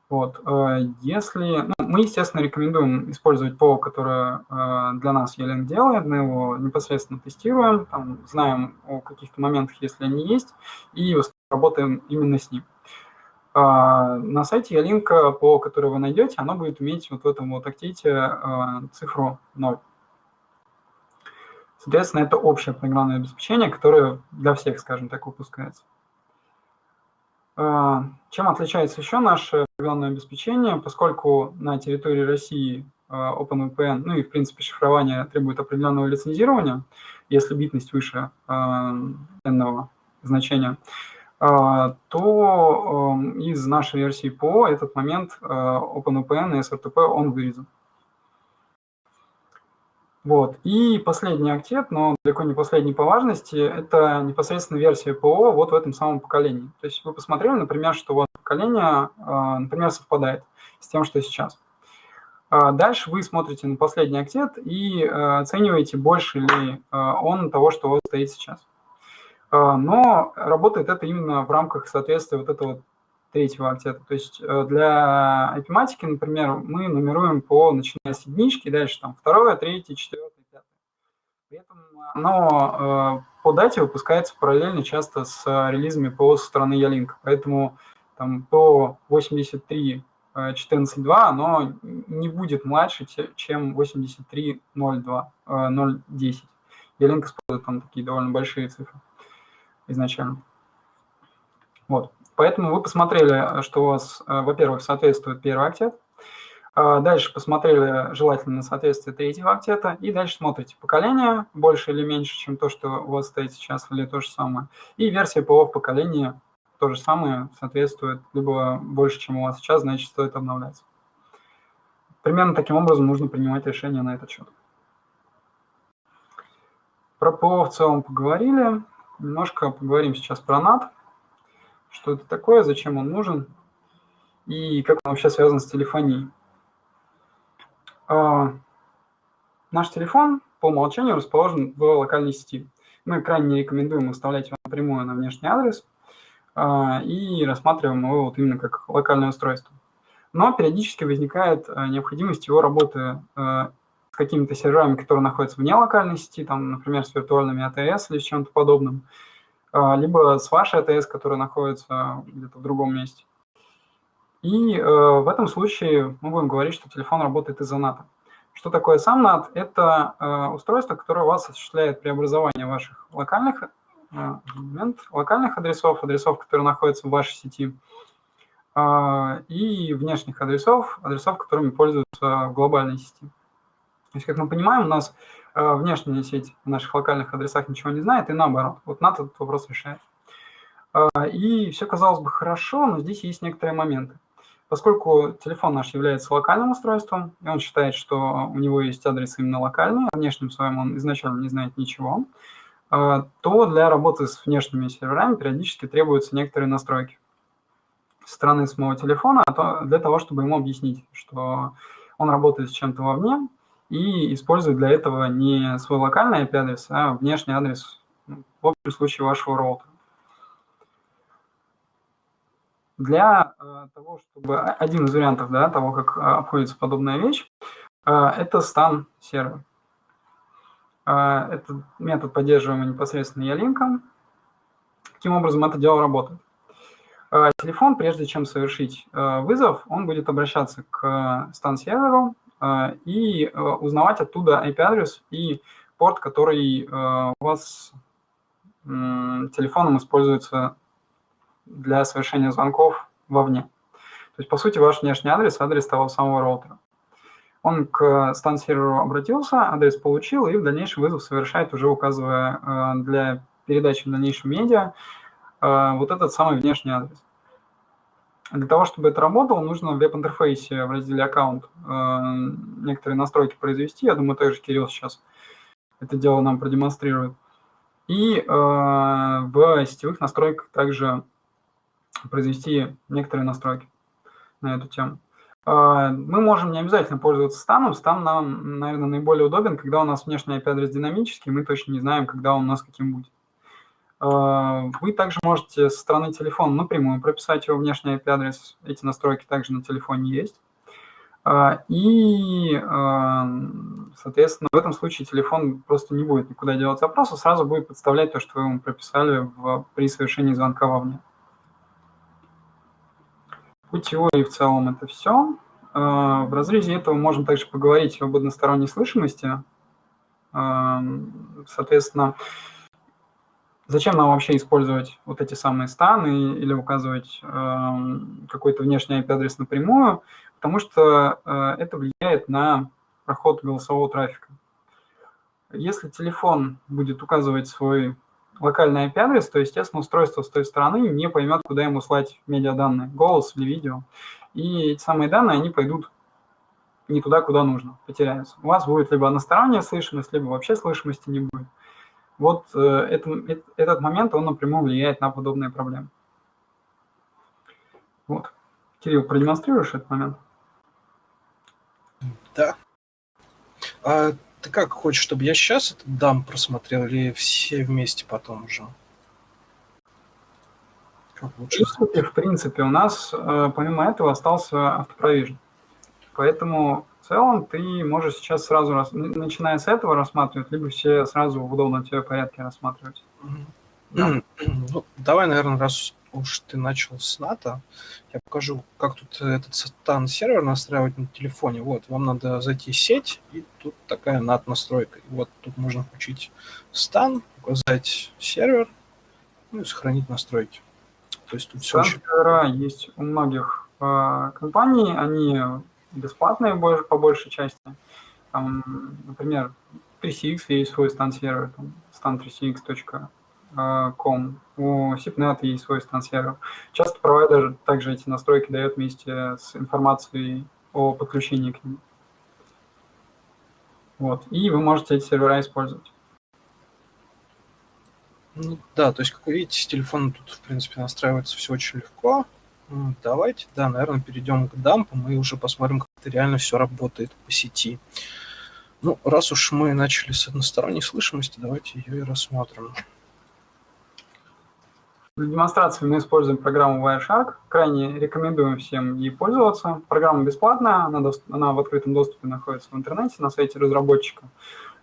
Вот. Э, если, ну, мы, естественно, рекомендуем использовать ПО, которое для нас Елен делает, мы его непосредственно тестируем, там, знаем о каких-то моментах, если они есть, и работаем именно с ним. А, на сайте Ялинка, ПО, которое вы найдете, оно будет иметь вот в этом вот актите цифру 0. Соответственно, это общее программное обеспечение, которое для всех, скажем так, выпускается. А, чем отличается еще наше программное обеспечение, поскольку на территории России а, OpenVPN, ну и в принципе шифрование требует определенного лицензирования, если битность выше энного значения, а, то из нашей версии ПО этот момент OpenVPN и SRTP он вырезан. Вот. И последний актет, но далеко не последний по важности, это непосредственно версия ПО вот в этом самом поколении. То есть вы посмотрели, например, что вас поколение, а, например, совпадает с тем, что сейчас. А дальше вы смотрите на последний актет и а, оцениваете, больше ли он того, что вас стоит сейчас. Но работает это именно в рамках соответствия вот этого третьего октета. То есть э, для IP-матики, например, мы нумеруем по, начиная с единички, дальше там второе, третье, четвертое, пятое. При этом оно э, по дате выпускается параллельно часто с релизами по со стороны Ялинка. Поэтому там по 83 14.2 оно не будет младше, чем 83.02, 0.10. Ялинк использует там такие довольно большие цифры изначально. Вот. Поэтому вы посмотрели, что у вас, э, во-первых, соответствует первый октет, а Дальше посмотрели желательно соответствие третьего октета, и дальше смотрите поколение, больше или меньше, чем то, что у вас стоит сейчас, или то же самое. И версия ПО в поколении то же самое соответствует, либо больше, чем у вас сейчас, значит, стоит обновляться. Примерно таким образом нужно принимать решение на этот счет. Про ПО в целом поговорили. Немножко поговорим сейчас про NAT что это такое, зачем он нужен и как он вообще связан с телефонией. А, наш телефон по умолчанию расположен в локальной сети. Мы крайне не рекомендуем выставлять его напрямую на внешний адрес а, и рассматриваем его вот именно как локальное устройство. Но периодически возникает а, необходимость его работы а, с какими-то серверами, которые находятся вне локальной сети, там, например, с виртуальными АТС или с чем-то подобным. А, либо с вашей АТС, которая находится где-то в другом месте. И э, в этом случае мы будем говорить, что телефон работает из-за NAT. Что такое сам NAT? Это э, устройство, которое у вас осуществляет преобразование ваших локальных, э, момент, локальных адресов, адресов, которые находятся в вашей сети, э, и внешних адресов, адресов, которыми пользуются в глобальной сети. То есть, как мы понимаем, у нас внешняя сеть в наших локальных адресах ничего не знает, и наоборот. Вот NAT этот вопрос решает. Э, и все казалось бы хорошо, но здесь есть некоторые моменты. Поскольку телефон наш является локальным устройством, и он считает, что у него есть адрес именно локальный, о внешнем своем он изначально не знает ничего, э, то для работы с внешними серверами периодически требуются некоторые настройки со стороны самого телефона а для того, чтобы ему объяснить, что он работает с чем-то вовне, и использует для этого не свой локальный IP-адрес, а внешний адрес, ну, в общем случае, вашего роутера. Для э, того, чтобы... Один из вариантов да, того, как э, обходится подобная вещь, это стан сервер. Э, это метод поддерживаемый непосредственно ялинком. Каким образом это дело работает? Телефон, прежде чем совершить вызов, он будет обращаться к стан-серверу, а, и э, узнавать оттуда IP-адрес и порт, который э, у вас телефоном используется для совершения звонков вовне. То есть, по сути, ваш внешний адрес – адрес того самого роутера. Он к стан-серверу обратился, адрес получил, и в дальнейшем вызов совершает, уже указывая э, для передачи в дальнейшем медиа вот этот самый внешний адрес. Для того, чтобы это работало, нужно в веб-интерфейсе в разделе «Аккаунт» э, некоторые настройки произвести. Я думаю, также Кирилл сейчас это дело нам продемонстрирует. И э, в сетевых настройках также произвести некоторые настройки на эту тему. Э, мы можем не обязательно пользоваться станом. Стан нам, наверное, наиболее удобен, когда у нас внешний IP-адрес динамический, мы точно не знаем, когда он у нас каким будет. А, вы также можете со стороны телефона напрямую прописать его внешний IP-адрес. Эти настройки также на телефоне есть. А, и, а, соответственно, в этом случае телефон просто не будет никуда делать запрос, а сразу будет подставлять то, что вы ему прописали в, при совершении звонка вовне. По теории в целом это все. В разрезе этого можем также поговорить об односторонней слышимости. Соответственно, Зачем нам вообще использовать вот эти самые станы или указывать э, какой-то внешний IP-адрес напрямую? Потому что э, это влияет на проход голосового трафика. Если телефон будет указывать свой локальный IP-адрес, то, естественно, устройство с той стороны не поймет, куда ему слать медиаданные, голос или видео. И эти самые данные, они пойдут не туда, куда нужно, потеряются. У вас будет либо односторонняя слышимость, либо вообще слышимости не будет. Вот э, это, этот момент, он напрямую влияет на подобные проблемы. Вот. Кирилл, продемонстрируешь этот момент? Да. А ты как хочешь, чтобы я сейчас этот дам просмотрел или все вместе потом уже? Как лучше? В принципе, у нас э, помимо этого остался автопровижн. Поэтому в целом ты можешь сейчас сразу, начиная с этого рассматривать, либо все сразу в удобном тебе порядке рассматривать. Да. Ну, давай, наверное, раз уж ты начал с НАТО, я покажу, как тут этот стан сервер настраивать на телефоне. Вот, вам надо зайти в сеть, и тут такая NAT настройка. И вот тут можно включить стан, указать сервер, ну и сохранить настройки. То есть тут все очень... есть у многих э, компаний, они бесплатные по большей части. Там, например, 3CX есть свой стан сервер, там, stan3cx.com Com. У SIPNet есть свой стан-сервер. Часто провайдер также эти настройки дает вместе с информацией о подключении к ним. Вот. И вы можете эти сервера использовать. Ну, да, то есть, как вы видите, с телефона тут, в принципе, настраивается все очень легко. Давайте, да, наверное, перейдем к дампам и уже посмотрим, как это реально все работает по сети. Ну, раз уж мы начали с односторонней слышимости, давайте ее и рассмотрим. Для демонстрации мы используем программу Wireshark. Крайне рекомендуем всем ей пользоваться. Программа бесплатная, она, она в открытом доступе находится в интернете на сайте разработчика.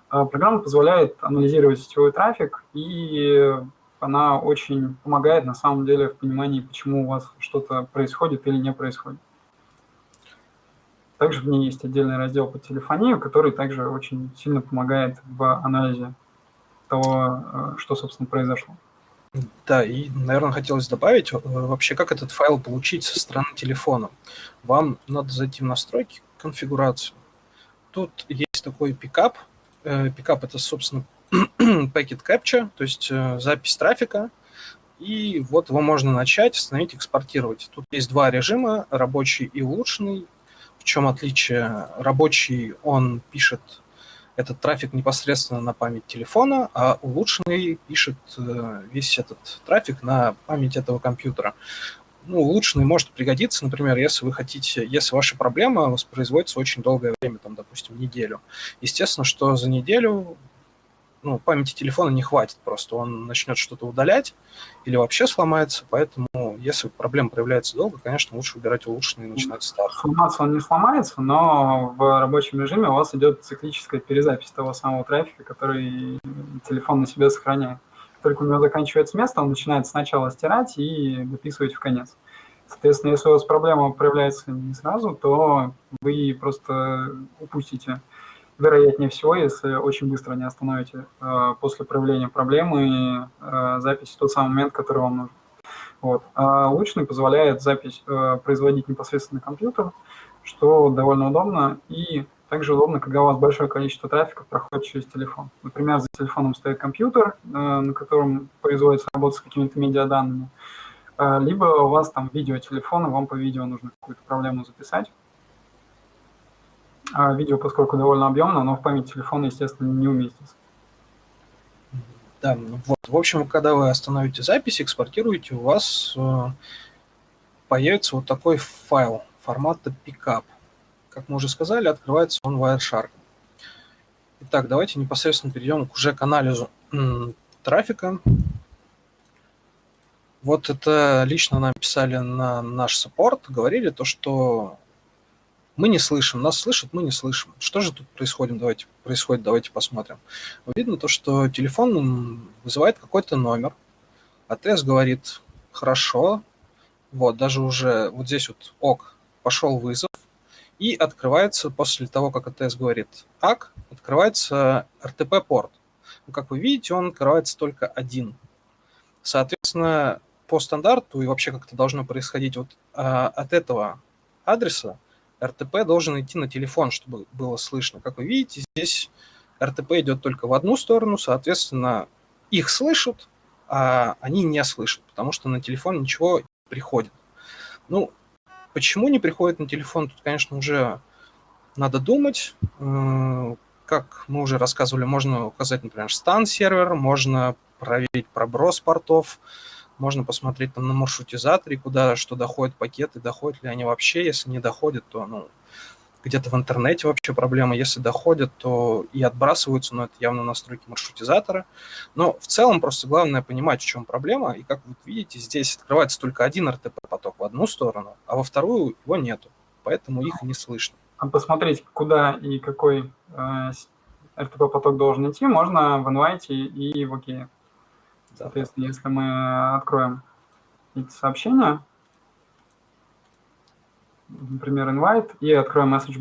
А, программа позволяет анализировать сетевой трафик, и она очень помогает на самом деле в понимании, почему у вас что-то происходит или не происходит. Также в ней есть отдельный раздел по телефонии, который также очень сильно помогает в анализе того, э, что, собственно, произошло. Да, и, наверное, хотелось добавить, э, вообще, как этот файл получить со стороны телефона. Вам надо зайти в настройки, конфигурацию. Тут есть такой пикап. Э, пикап – это, собственно, packet capture, то есть э, запись трафика. И вот его можно начать, остановить, экспортировать. Тут есть два режима, рабочий и улучшенный. В чем отличие? Рабочий, он пишет этот трафик непосредственно на память телефона, а улучшенный пишет э, весь этот трафик на память этого компьютера. Ну, улучшенный может пригодиться, например, если вы хотите, если ваша проблема воспроизводится очень долгое время, там, допустим, неделю. Естественно, что за неделю ну, памяти телефона не хватит просто, он начнет что-то удалять или вообще сломается, поэтому если проблема проявляется долго, конечно, лучше выбирать улучшенный и начинать старт. Сломаться он не сломается, но в рабочем режиме у вас идет циклическая перезапись того самого трафика, который телефон на себе сохраняет. Только у него заканчивается место, он начинает сначала стирать и дописывать в конец. Соответственно, если у вас проблема проявляется не сразу, то вы просто упустите вероятнее всего, если очень быстро не остановите э, после проявления проблемы э, запись в тот самый момент, который вам нужен. Вот. А лучный позволяет запись э, производить непосредственно на компьютер, что довольно удобно, и также удобно, когда у вас большое количество трафика проходит через телефон. Например, за телефоном стоит компьютер, э, на котором производится работа с какими-то медиаданными, э, либо у вас там видеотелефон, и вам по видео нужно какую-то проблему записать. А видео, поскольку довольно объемно, но в память телефона, естественно, не уместится. Да, вот. В общем, когда вы остановите запись, экспортируете, у вас э, появится вот такой файл формата pickup. Как мы уже сказали, открывается он Wireshark. Итак, давайте непосредственно перейдем уже к анализу трафика. Вот это лично нам писали на наш саппорт, говорили то, что мы не слышим, нас слышат, мы не слышим. Что же тут происходит? Давайте, происходит, давайте посмотрим. Видно то, что телефон вызывает какой-то номер, АТС говорит «хорошо», вот, даже уже вот здесь вот ок, пошел вызов, и открывается после того, как АТС говорит ак, открывается RTP-порт. Ну, как вы видите, он открывается только один. Соответственно, по стандарту и вообще как это должно происходить вот а, от этого адреса РТП должен идти на телефон, чтобы было слышно. Как вы видите, здесь РТП идет только в одну сторону, соответственно, их слышат, а они не слышат, потому что на телефон ничего не приходит. Ну, почему не приходит на телефон, тут, конечно, уже надо думать. Э, как мы уже рассказывали, можно указать, например, стан сервера, можно проверить проброс портов, можно посмотреть там на маршрутизаторе, куда что доходят пакеты, доходят ли они вообще. Если не доходят, то ну, где-то в интернете вообще проблема. Если доходят, то и отбрасываются, но это явно настройки маршрутизатора. Но в целом просто главное понимать, в чем проблема. И как вы видите, здесь открывается только один RTP-поток в одну сторону, а во вторую его нету. Поэтому их не слышно. А посмотреть, куда и какой э, RTP-поток должен идти, можно в Invite и в OK. Соответственно, если мы откроем эти сообщения, например, invite, и откроем message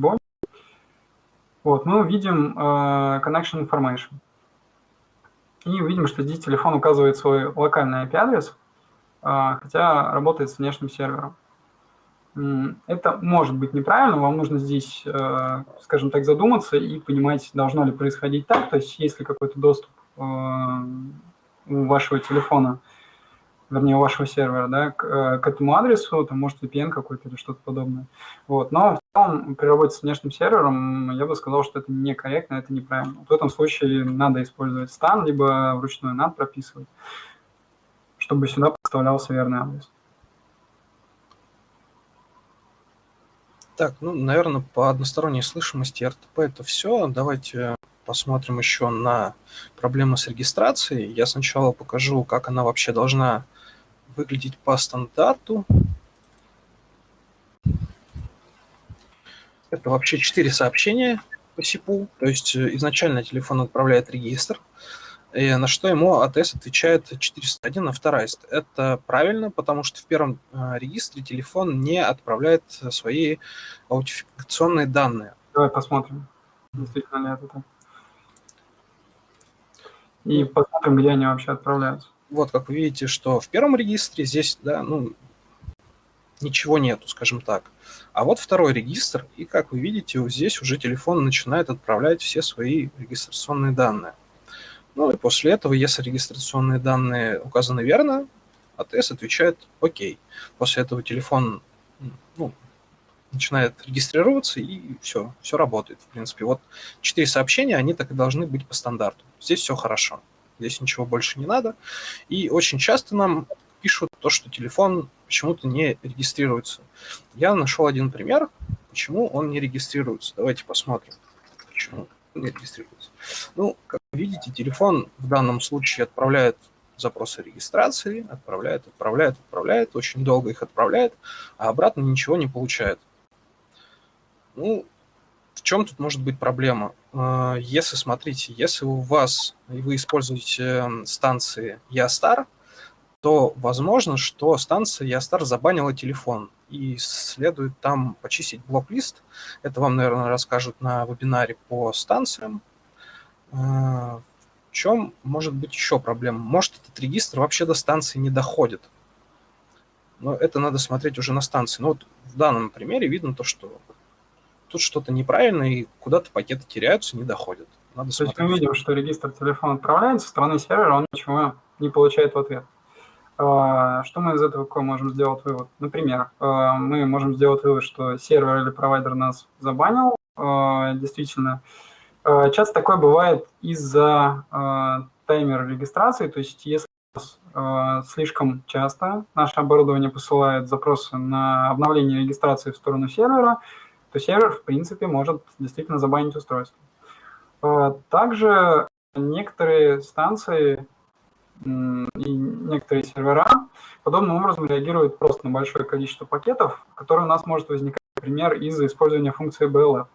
вот, мы увидим uh, connection information. И увидим, что здесь телефон указывает свой локальный IP-адрес, uh, хотя работает с внешним сервером. Это может быть неправильно, вам нужно здесь, uh, скажем так, задуматься и понимать, должно ли происходить так, то есть есть ли какой-то доступ у вашего телефона, вернее, вашего сервера, да, к, э, к этому адресу, там, может, VPN какой-то или что-то подобное. Вот. Но в целом, при работе с внешним сервером, я бы сказал, что это некорректно, это неправильно. В этом случае надо использовать стан, либо вручную NAT прописывать, чтобы сюда поставлялся верный адрес. Так, ну, наверное, по односторонней слышимости RTP это все. Давайте посмотрим еще на проблемы с регистрацией. Я сначала покажу, как она вообще должна выглядеть по стандарту. Это вообще четыре сообщения по СИПу. То есть э, изначально телефон отправляет регистр, и на что ему АТС отвечает 401 авторайст. Это правильно, потому что в первом э, регистре телефон не отправляет свои аутентификационные данные. Давай посмотрим, действительно ли это так и посмотрим, где они вообще отправляются. Вот, как вы видите, что в первом регистре здесь, да, ну, ничего нету, скажем так. А вот второй регистр, и как вы видите, здесь уже телефон начинает отправлять все свои регистрационные данные. Ну и после этого, если регистрационные данные указаны верно, АТС отвечает «Окей». После этого телефон начинает регистрироваться, и все, все работает, в принципе. Вот четыре сообщения, они так и должны быть по стандарту. Здесь все хорошо, здесь ничего больше не надо. И очень часто нам пишут то, что телефон почему-то не регистрируется. Я нашел один пример, почему он не регистрируется. Давайте посмотрим, почему он не регистрируется. Ну, как видите, телефон в данном случае отправляет запросы регистрации, отправляет, отправляет, отправляет, очень долго их отправляет, а обратно ничего не получает. Ну, в чем тут может быть проблема? А, если, смотрите, если у вас, и вы используете станции Ястар, то возможно, что станция Ястар забанила телефон, и следует там почистить блок-лист. Это вам, наверное, расскажут на вебинаре по станциям. А, в чем может быть еще проблема? Может, этот регистр вообще до станции не доходит. Но это надо смотреть уже на станции. Но вот в данном примере видно то, что тут что-то неправильно, и куда-то пакеты теряются, не доходят. Надо То есть мы видим, что регистр телефона отправляется, со стороны сервера он ничего не получает в ответ. А, что мы из этого какой можем сделать вывод? Например, а, мы можем сделать вывод, что сервер или провайдер нас забанил. А, действительно, часто такое бывает из-за таймера регистрации, то есть если слишком часто наше оборудование посылает запросы на обновление регистрации в сторону сервера, то сервер, в принципе, может действительно забанить устройство. А, также некоторые станции и некоторые сервера подобным образом реагируют просто на большое количество пакетов, которые у нас может возникать, например, из-за использования функции BLF.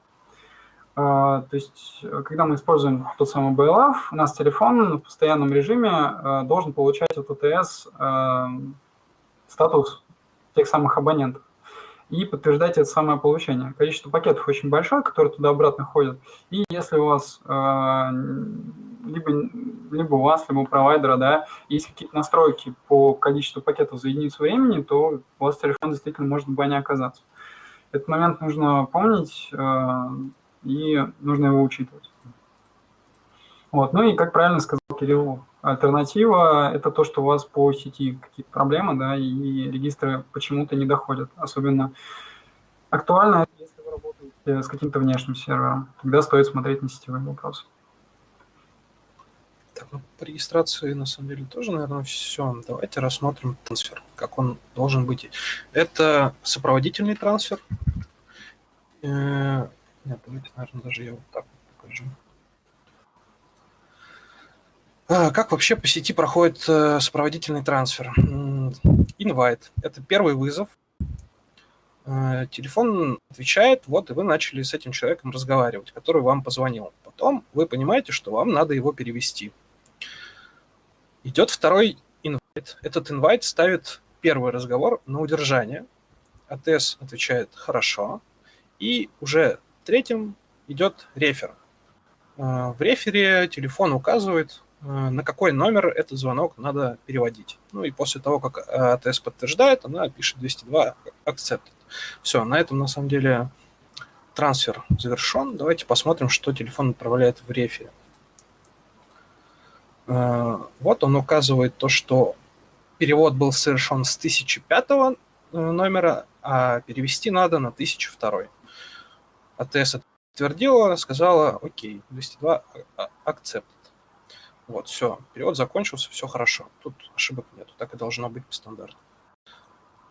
А, то есть, когда мы используем тот самый BLF, у нас телефон в постоянном режиме а, должен получать от ОТС статус тех самых абонентов и подтверждать это самое получение. Количество пакетов очень большое, которые туда-обратно ходят. И если у вас э, либо, либо у вас, либо у провайдера, да, есть какие-то настройки по количеству пакетов за единицу времени, то у вас телефон действительно может в бане оказаться. Этот момент нужно помнить, э, и нужно его учитывать. Вот. Ну и, как правильно сказал Кирилл, альтернатива – это то, что у вас по сети какие-то проблемы, да, и регистры почему-то не доходят. Особенно актуально, если вы работаете с каким-то внешним сервером. Тогда стоит смотреть на сетевые вопросы. Так, ну, по регистрации, на самом деле, тоже, наверное, все. Давайте рассмотрим трансфер, как он должен быть. Это сопроводительный трансфер. Э, нет, давайте, наверное, даже я вот так покажу. Как вообще по сети проходит э, сопроводительный трансфер? Invite – это первый вызов. Э, телефон отвечает, вот, и вы начали с этим человеком разговаривать, который вам позвонил. Потом вы понимаете, что вам надо его перевести. Идет второй инвайт. Этот инвайт ставит первый разговор на удержание. АТС отвечает «хорошо». И уже третьим идет рефер. Э, в рефере телефон указывает, на какой номер этот звонок надо переводить. Ну и после того, как АТС подтверждает, она пишет 202 accepted. Все, на этом на самом деле трансфер завершен. Давайте посмотрим, что телефон отправляет в рефере. Э, вот он указывает то, что перевод был совершен с 1005 э, номера, а перевести надо на 1002. АТС подтвердила, сказала, окей, 202 accept. Вот, все, перевод закончился, все хорошо. Тут ошибок нет, так и должно быть по стандарту.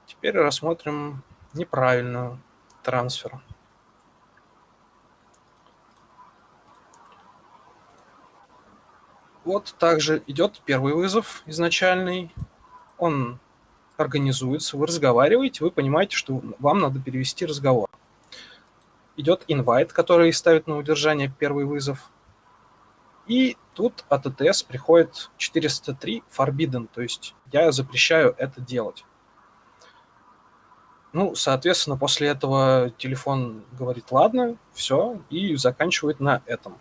Теперь рассмотрим неправильно трансфер. Вот также идет первый вызов изначальный. Он организуется, вы разговариваете, вы понимаете, что вам надо перевести разговор. Идет инвайт, который ставит на удержание первый вызов. И тут от АТС приходит 403 forbidden, то есть я запрещаю это делать. Ну, соответственно, после этого телефон говорит «ладно», все, и заканчивает на этом.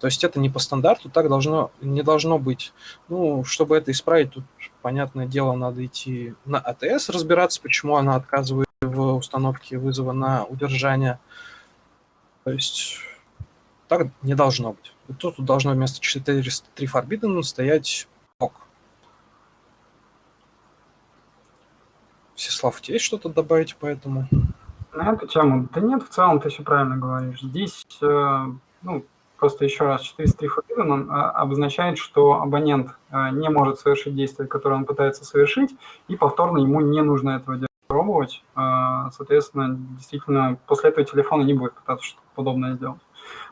То есть это не по стандарту, так должно, не должно быть. Ну, чтобы это исправить, тут, понятное дело, надо идти на АТС, разбираться, почему она отказывает в установке вызова на удержание. То есть так не должно быть. И тут должно вместо 403 Forbidden стоять ок. Всеслав, у тебя есть что-то добавить по этому? На эту тему? Да нет, в целом ты все правильно говоришь. Здесь, э, ну, Просто еще раз, 403 forbidden он обозначает, что абонент а, не может совершить действие, которое он пытается совершить, и повторно ему не нужно этого делать, пробовать. А, соответственно, действительно, после этого телефона не будет пытаться что-то подобное сделать.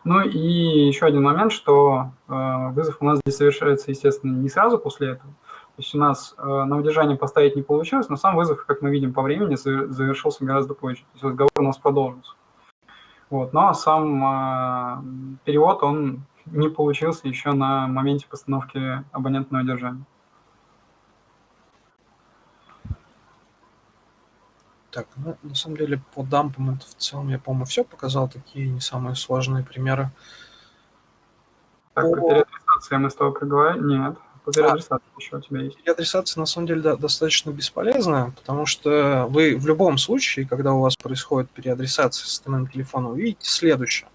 Ну и еще один момент, что вызов у нас здесь совершается, естественно, не сразу после этого. То есть у нас на удержание поставить не получилось, но сам вызов, как мы видим по времени, завершился гораздо позже. То есть разговор у нас продолжился. Вот, но сам э, перевод, он не получился еще на моменте постановки абонентного держания. Так, ну, на самом деле по дампам это в целом я, по-моему, все показал, такие не самые сложные примеры. Так, по... про переадресации мы с тобой проговорили? Нет. По переадресации а, еще у тебя есть. Переадресация на самом деле да, достаточно бесполезна, потому что вы в любом случае, когда у вас происходит переадресация системного телефона, увидите следующее.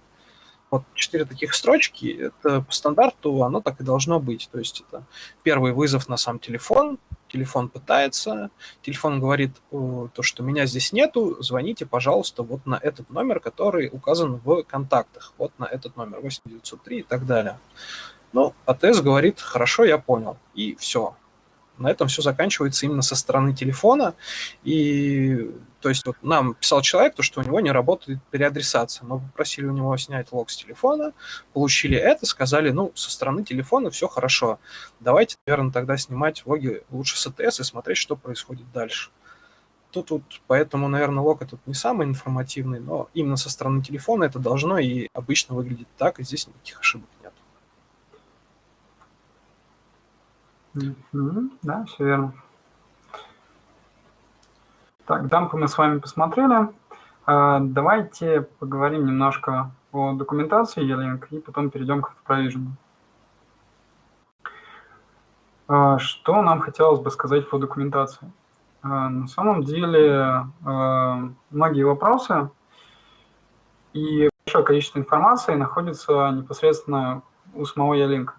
Вот четыре таких строчки, это по стандарту оно так и должно быть. То есть это первый вызов на сам телефон, телефон пытается, телефон говорит то, что меня здесь нету, звоните, пожалуйста, вот на этот номер, который указан в контактах, вот на этот номер 8903 и так далее. Ну, АТС говорит, хорошо, я понял. И все. На этом все заканчивается именно со стороны телефона. И то есть вот нам писал человек, то, что у него не работает переадресация. Мы попросили у него снять лог с телефона, получили это, сказали, ну, со стороны телефона все хорошо. Давайте, наверное, тогда снимать логи лучше с АТС и смотреть, что происходит дальше. Тут, тут поэтому, наверное, лог этот не самый информативный, но именно со стороны телефона это должно и обычно выглядит так, и здесь никаких ошибок нет. Да, все верно. Так, дампы мы с вами посмотрели. А, давайте поговорим немножко о документации E-Link и потом перейдем к Provision. А, что нам хотелось бы сказать по документации? А, на самом деле многие вопросы и большое количество информации находится непосредственно у самого E-Link.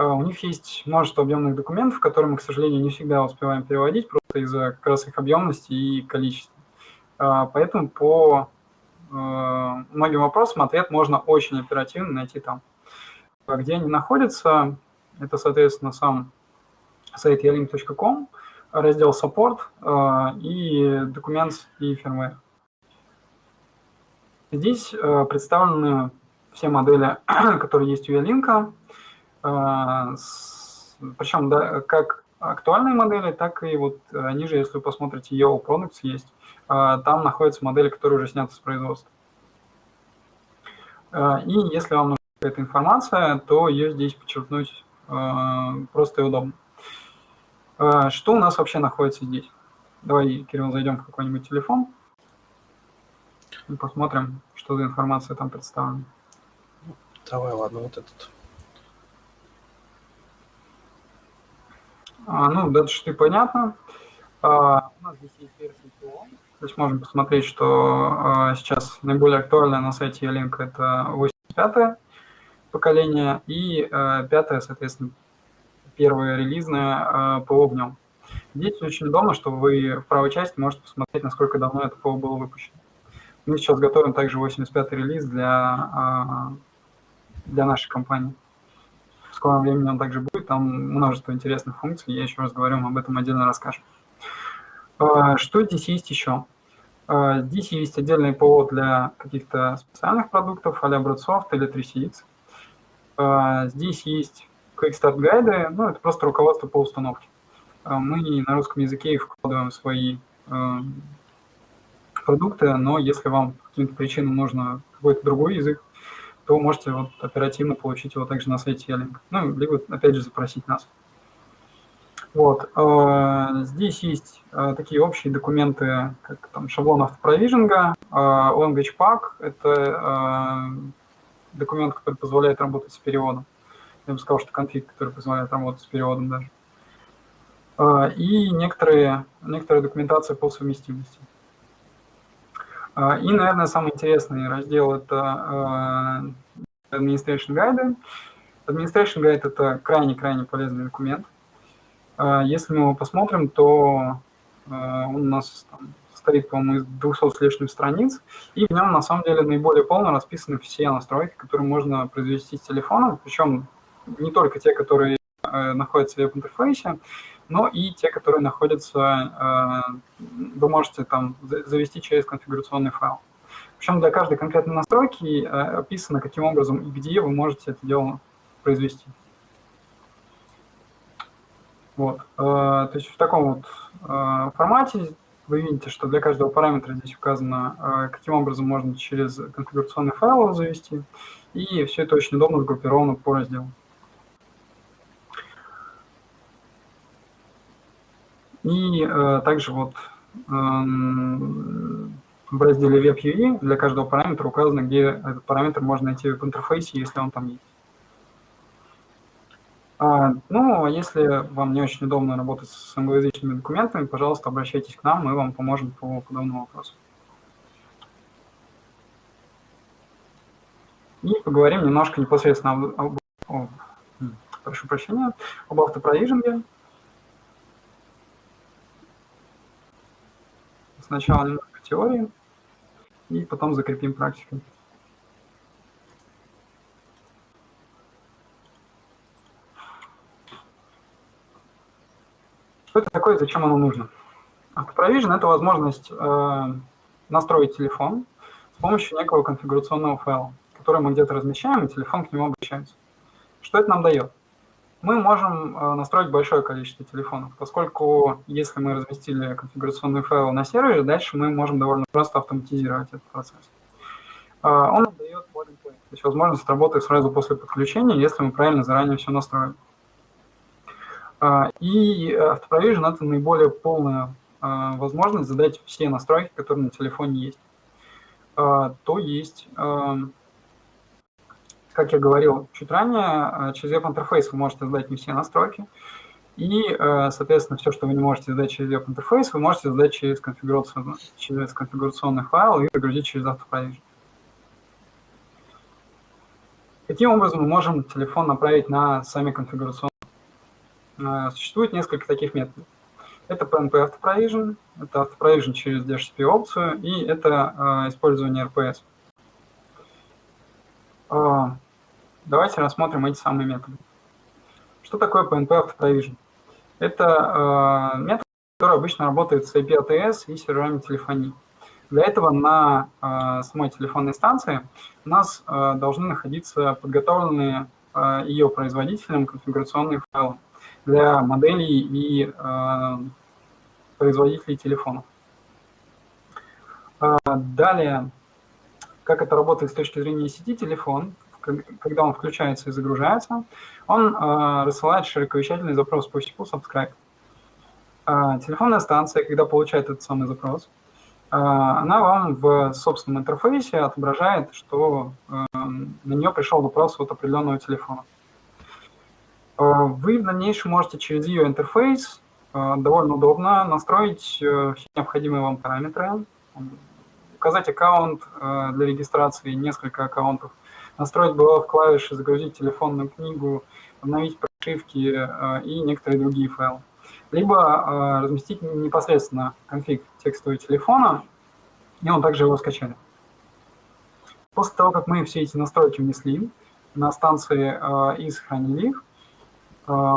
А, у них есть множество объемных документов, которые мы, к сожалению, не всегда успеваем переводить, просто из-за как раз их объемности и количества. А, поэтому по многим вопросам ответ можно очень оперативно найти там. Где они находятся, это, соответственно, сам сайт yalink.com, раздел Support и Documents и Firmware. Здесь представлены все модели, которые есть у Ялинка, причем да, как актуальные модели, так и вот ниже, если вы посмотрите, EO Products есть, там находятся модели, которые уже сняты с производства. И если вам нужна какая-то информация, то ее здесь подчеркнуть просто и удобно. Что у нас вообще находится здесь? Давай, Кирилл, зайдем в какой-нибудь телефон и посмотрим, что за информация там представлена. Давай, ладно, вот этот. А, ну, дата шты понятно. А, у нас здесь есть версия. То есть можем посмотреть, что а, сейчас наиболее актуальная на сайте Ялинк это 85 поколение и а, 5 соответственно, первое релизное а, ПО в нем. Здесь очень удобно, что вы в правой части можете посмотреть, насколько давно это ПО было выпущено. Мы сейчас готовим также 85-й релиз для а, для нашей компании. Скором времени он также будет, там множество интересных функций, я еще раз говорю, мы об этом отдельно расскажем. А, что здесь есть еще? А, здесь есть отдельный повод для каких-то специальных продуктов, а-ля Broadsoft или 3CX. А, здесь есть Quick Start гайды, ну, это просто руководство по установке. Мы на русском языке вкладываем свои продукты, но если вам по каким-то причинам нужно какой-то другой язык, то можете вот оперативно получить его также на сайте Ялинк. Ну, либо, опять же, запросить нас. Вот. Э, здесь есть э, такие общие документы, как там шаблон автопровижинга, э, language pack – это документ, который позволяет работать с переводом. Я бы сказал, что конфиг, который позволяет работать с переводом даже. И некоторые, некоторая документация по совместимости. А, и, наверное, самый интересный раздел – это э, Administration Guide. Administration Guide – это крайне-крайне полезный документ. А, если мы его посмотрим, то он у нас там, состоит, по-моему, из 200 с лишним страниц, и в нем, на самом деле, наиболее полно расписаны все настройки, которые можно произвести с телефона, причем не только те, которые э, находятся в веб-интерфейсе, но и те, которые находятся, э, вы можете там завести через конфигурационный файл. Причем для каждой конкретной настройки э, описано, каким образом и где вы можете это дело произвести. Вот. Э, то есть в таком вот формате вы видите, что для каждого параметра здесь указано, каким образом можно через конфигурационный файл его завести, и все это очень удобно сгруппировано по разделам. И э, также вот э, в разделе WebUI для каждого параметра указано, где этот параметр можно найти в интерфейсе, если он там есть. А, ну, а если вам не очень удобно работать с англоязычными документами, пожалуйста, обращайтесь к нам, мы вам поможем по подобному вопросу. И поговорим немножко непосредственно об, об, об прошу прощения, об автопровижинге. Сначала немного теории, и потом закрепим практикой. Что это такое, зачем оно нужно? Автопровижен – это возможность э, настроить телефон с помощью некого конфигурационного файла, который мы где-то размещаем, и телефон к нему обращается. Что это нам дает? Мы можем э, настроить большое количество телефонов, поскольку если мы разместили конфигурационный файл на сервере, дальше мы можем довольно просто автоматизировать этот процесс. Э, он дает то есть возможность работы сразу после подключения, если мы правильно заранее все настроили. Э, и автопровижен – это наиболее полная возможность задать все настройки, которые на телефоне есть. То есть как я говорил чуть ранее, э, через веб-интерфейс вы можете задать не все настройки. И, э, соответственно, все, что вы не можете задать через веб-интерфейс, вы можете задать через, конфигурационный, через конфигурационный файл и загрузить через автопровижен. Таким образом, мы можем телефон направить на сами конфигурационные. Э, существует несколько таких методов. Это PNP Auto это Auto через DHCP опцию, и это использование RPS. Давайте рассмотрим эти самые методы. Что такое PNP Auto Это метод, который обычно работает с IP ATS и серверами телефонии. Для этого на э, самой телефонной станции у нас должны находиться подготовленные ее производителем конфигурационные файлы для моделей и производителей телефонов. Далее, как это работает с точки зрения сети телефон, когда он включается и загружается, он э, рассылает широковещательный запрос по SQL subscribe. Э, телефонная станция, когда получает этот самый запрос, а, она вам в собственном интерфейсе отображает, что на нее пришел вопрос от определенного телефона. Вы в дальнейшем можете через ее интерфейс довольно удобно настроить э, все необходимые вам параметры, указать аккаунт для регистрации, несколько аккаунтов, настроить было в клавиши, загрузить телефонную книгу, обновить прошивки и некоторые другие файлы либо э, разместить непосредственно конфиг текстового телефона, и он также его скачали. После того, как мы все эти настройки внесли на станции э, и сохранили их, э,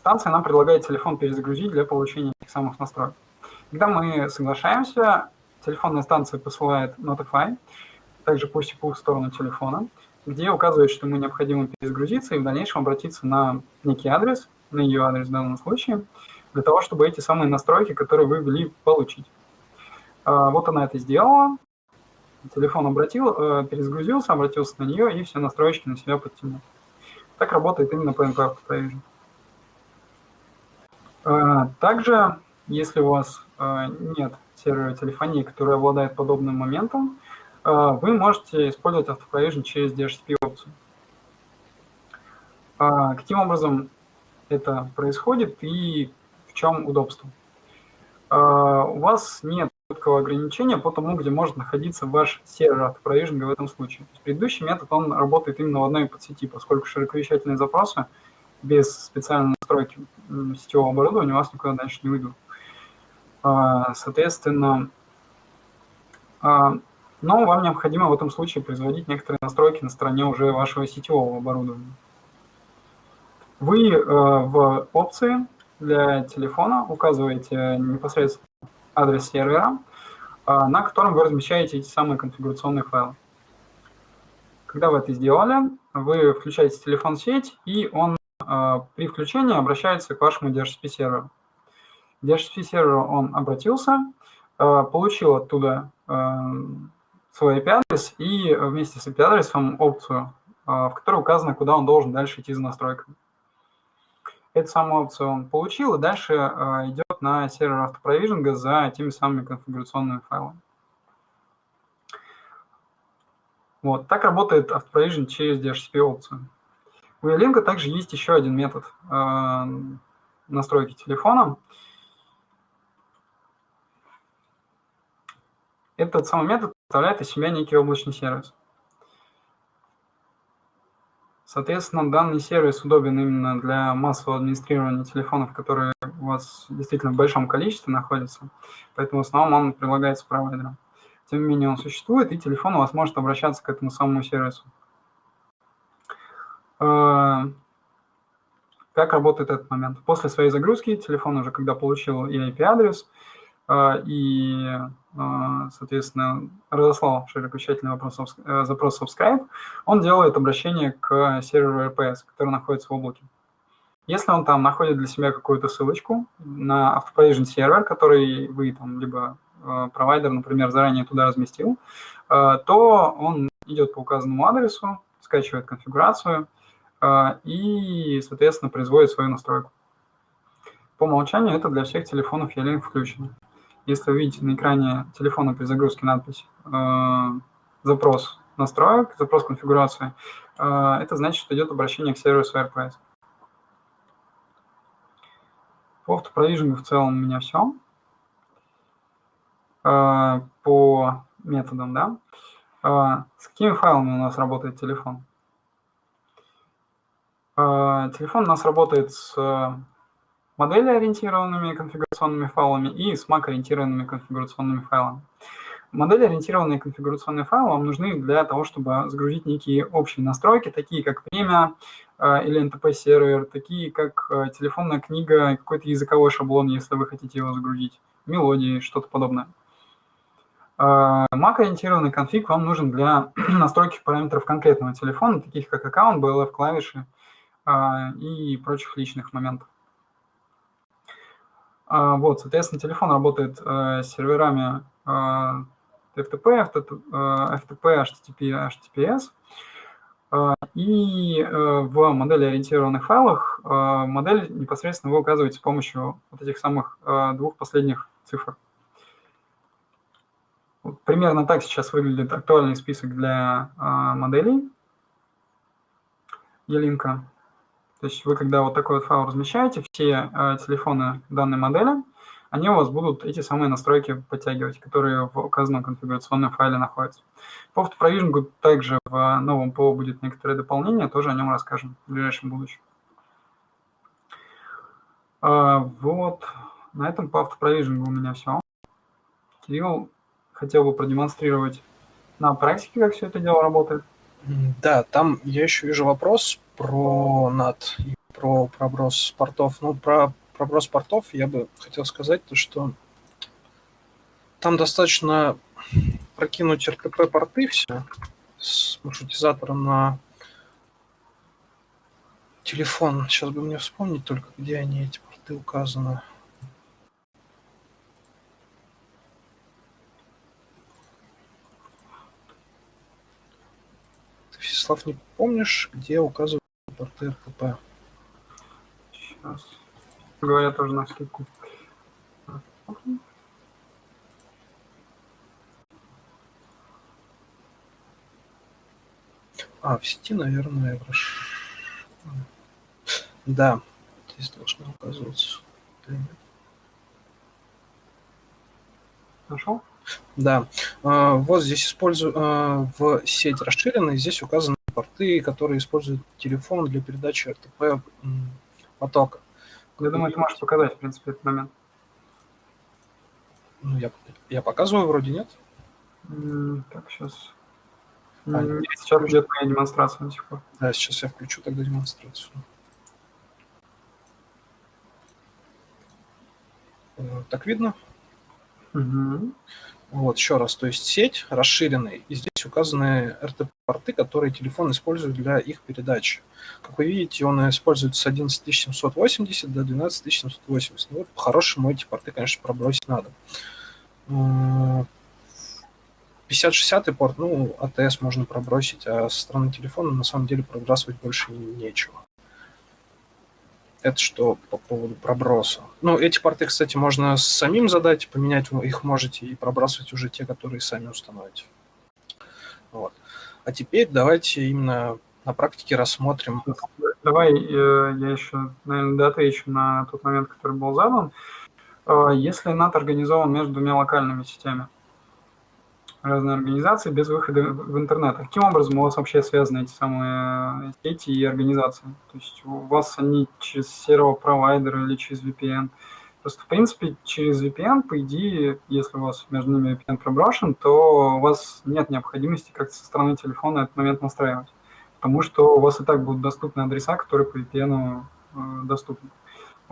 станция нам предлагает телефон перезагрузить для получения этих самых настроек. Когда мы соглашаемся, телефонная станция посылает Notify, также пусть и в сторону телефона, где указывает, что ему необходимо перезагрузиться и в дальнейшем обратиться на некий адрес, на ее адрес в данном случае, для того, чтобы эти самые настройки, которые вы ввели, получить. А, вот она это сделала. Телефон обратил, э, перезагрузился, обратился на нее и все настройки на себя подтянул. Так работает именно PNP Provision. А, также, если у вас э, нет сервера телефонии, который обладает подобным моментом, э, вы можете использовать автопроvision через DHCP опцию. А, каким образом это происходит и в чем удобство. У вас нет четкого ограничения по тому, где может находиться ваш сервер автопровижинга в этом случае. Предыдущий метод, он работает именно в одной подсети, поскольку широковещательные запросы без специальной настройки сетевого оборудования у вас никуда дальше не выйдут. А, соответственно, а, но вам необходимо в этом случае производить некоторые настройки на стороне уже вашего сетевого оборудования. Вы э, в опции для телефона указываете непосредственно адрес сервера, э, на котором вы размещаете эти самые конфигурационные файлы. Когда вы это сделали, вы включаете телефон в сеть, и он э, при включении обращается к вашему DHCP серверу. DHCP серверу он обратился, получил оттуда свой IP-адрес и вместе с IP-адресом опцию, в которой указано, куда он должен дальше идти за настройками эту самую опцию он получил, и дальше э, идет на сервер автопровижинга за теми самыми конфигурационными файлами. Вот, так работает автопровижен через DHCP опцию. У Ялинка также есть еще один метод э, настройки телефона. Этот самый метод представляет из себя некий облачный сервис. Соответственно, данный сервис удобен именно для массового администрирования телефонов, которые у вас действительно в большом количестве находятся, поэтому в основном он прилагается провайдером. Тем не менее, он существует, и телефон у вас может обращаться к этому самому сервису. Э, как работает этот момент? После своей загрузки телефон уже, когда получил IP-адрес, и, а, соответственно, разослал широкочательный вопрос, э, запрос subscribe, он делает обращение к серверу RPS, который находится в облаке. Если он там находит для себя какую-то ссылочку на AutoProvision сервер, который вы там, либо э, провайдер, например, заранее туда разместил, то он идет по указанному адресу, скачивает конфигурацию и, соответственно, производит свою настройку. По умолчанию это для всех телефонов E-Link включено. Если вы видите на экране телефона при загрузке надпись э, «Запрос настроек», «Запрос конфигурации», э, это значит, что идет обращение к сервису RPS. По автопровижингу в целом у меня все. Э, по методам, да. С какими файлами у нас работает телефон? Телефон у нас работает с модели-ориентированными конфигурационными файлами и с MAC-ориентированными конфигурационными файлами. Модели-ориентированные конфигурационные файлы вам нужны для того, чтобы загрузить некие общие настройки, такие как время э, или NTP-сервер, такие как э, телефонная книга, какой-то языковой шаблон, если вы хотите его загрузить, мелодии, что-то подобное. Mac-ориентированный конфиг вам нужен для настройки параметров конкретного телефона, таких как аккаунт, BLF, клавиши и прочих личных моментов. Вот, соответственно, телефон работает с серверами FTP, FTP, HTTP, HTTPS. И в модели ориентированных файлах модель непосредственно вы указываете с помощью вот этих самых двух последних цифр. Примерно так сейчас выглядит актуальный список для а, моделей Елинка. То есть вы, когда вот такой вот файл размещаете, все а, телефоны данной модели, они у вас будут эти самые настройки подтягивать, которые в указанном конфигурационном файле находятся. По автопровижингу также в новом ПО будет некоторое дополнение, тоже о нем расскажем в ближайшем будущем. А, вот, на этом по автопровижингу у меня все. Кирилл, хотел бы продемонстрировать на практике, как все это дело работает. Да, там я еще вижу вопрос про NAT и про проброс портов. Ну, про проброс портов я бы хотел сказать, то, что там достаточно прокинуть RTP-порты все с маршрутизатором на телефон. Сейчас бы мне вспомнить только, где они, эти порты указаны. Всеслав, не помнишь, где указывают порты РТП? Сейчас. Говорят тоже на скидку. А, в сети, наверное, Да, здесь должно указываться. Нашел? Да, а, вот здесь использую а, в сеть расширенной, здесь указаны порты, которые используют телефон для передачи РТП потока. Я думаю, ты можешь показать, в принципе, этот момент. Ну, я, я показываю, вроде нет. так, сейчас. А, нет, сейчас идет моя демонстрация до сих пор. Да, сейчас я включу тогда демонстрацию. Так видно? Угу. Вот, еще раз, то есть сеть расширенная, и здесь указаны RTP-порты, которые телефон использует для их передачи. Как вы видите, он используется с 11780 до 12780. Ну, вот, по-хорошему эти порты, конечно, пробросить надо. 50-60 порт, ну, АТС можно пробросить, а со стороны телефона на самом деле пробрасывать больше нечего. Это что по поводу проброса. Ну, эти порты, кстати, можно самим задать, поменять их можете и пробрасывать уже те, которые сами установите. Вот. А теперь давайте именно на практике рассмотрим. Давай э, я еще, наверное, отвечу на тот момент, который был задан. Э, если NAT организован между двумя локальными сетями, разные организации без выхода в интернет. Каким образом у вас вообще связаны эти самые сети и организации? То есть у вас они через сервер-провайдер или через VPN? Просто, в принципе, через VPN, по идее, если у вас между ними VPN проброшен, то у вас нет необходимости как-то со стороны телефона этот момент настраивать. Потому что у вас и так будут доступны адреса, которые по VPN э, доступны.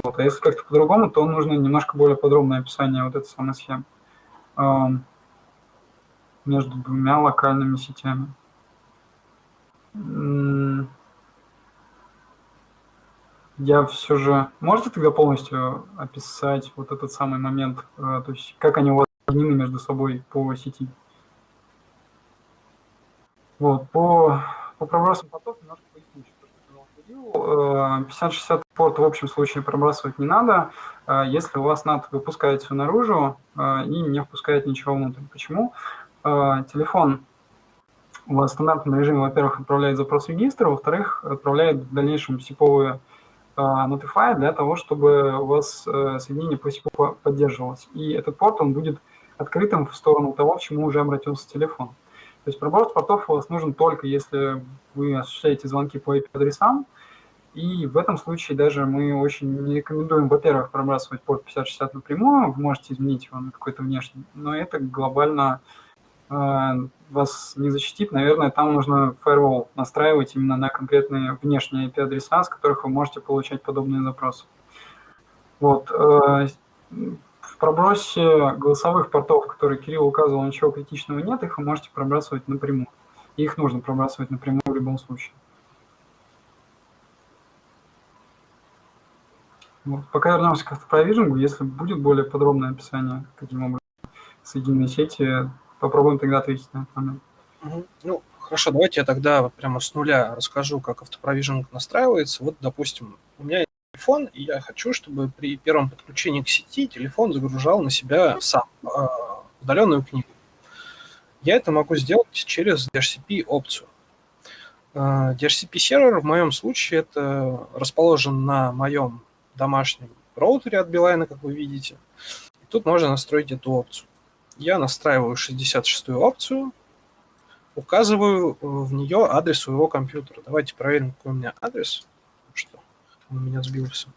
Вот. А если как-то по-другому, то нужно немножко более подробное описание вот этой самой схемы между двумя локальными сетями. Я все же... Можете тогда полностью описать вот этот самый момент, э, то есть как они у вас соединены между собой по сети? Вот, по, по пробросам поток немножко поясню, что 50-60 порт в общем случае пробрасывать не надо, э, если у вас NAT выпускает все наружу э, и не впускает ничего внутрь. Почему? Телефон у вас в стандартном режиме, во-первых, отправляет запрос в регистр, во-вторых, отправляет в дальнейшем сиповые notify для того, чтобы у вас э, соединение по SIP поддерживалось. И этот порт, он будет открытым в сторону того, к чему уже обратился телефон. То есть проброс портов у вас нужен только если вы осуществляете звонки по IP-адресам, И в этом случае даже мы очень не рекомендуем, во-первых, пробрасывать порт 5060 напрямую, вы можете изменить его на какой-то внешний, но это глобально э, вас не защитит. Наверное, там нужно firewall настраивать именно на конкретные внешние IP-адреса, с которых вы можете получать подобные запросы. Вот. Э, в пробросе голосовых портов, которые Кирилл указывал, ничего критичного нет, их вы можете пробрасывать напрямую. их нужно пробрасывать напрямую в любом случае. Вот. Пока вернемся к автопровижингу, если будет более подробное описание, каким образом соединенные сети, попробуем тогда ответить на этот момент. Ну, хорошо, давайте я тогда прямо с нуля расскажу, как автопровижинг настраивается. Вот, допустим, у меня есть телефон, и я хочу, чтобы при первом подключении к сети телефон загружал на себя сам э, удаленную книгу. Я это могу сделать через DHCP опцию. Э, DHCP сервер в моем случае это расположен на моем домашнем роутере от Билайна, как вы видите. И тут можно настроить эту опцию. Я настраиваю 66-ю опцию, указываю э, в нее адрес своего компьютера. Давайте проверим, какой у меня адрес. Что он у меня сбился.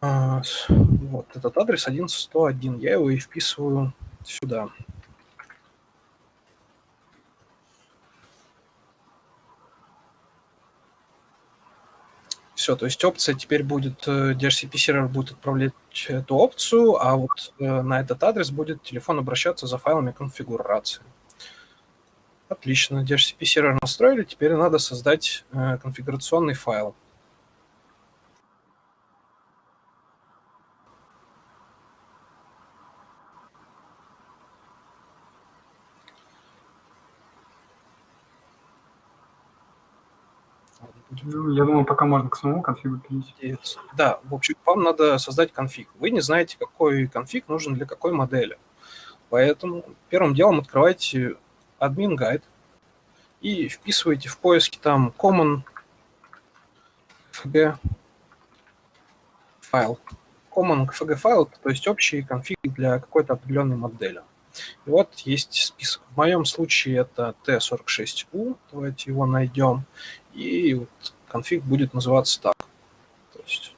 А, вот этот адрес 1.101. Я его и вписываю сюда. Все, то есть опция теперь будет, э, DHCP сервер будет отправлять эту опцию, а вот э, на этот адрес будет телефон обращаться за файлами конфигурации. Отлично, DHCP сервер настроили, теперь надо создать э, конфигурационный файл. Ну, я думаю, пока можно к самому конфигу перейти. Да, в общем, вам надо создать конфиг. Вы не знаете, какой конфиг нужен для какой модели. Поэтому первым делом открывайте admin guide и вписываете в поиске там common fg файл. Common fg файл, то есть общий конфиг для какой-то определенной модели. И вот есть список. В моем случае это T46U. Давайте его найдем. И вот конфиг будет называться так. То есть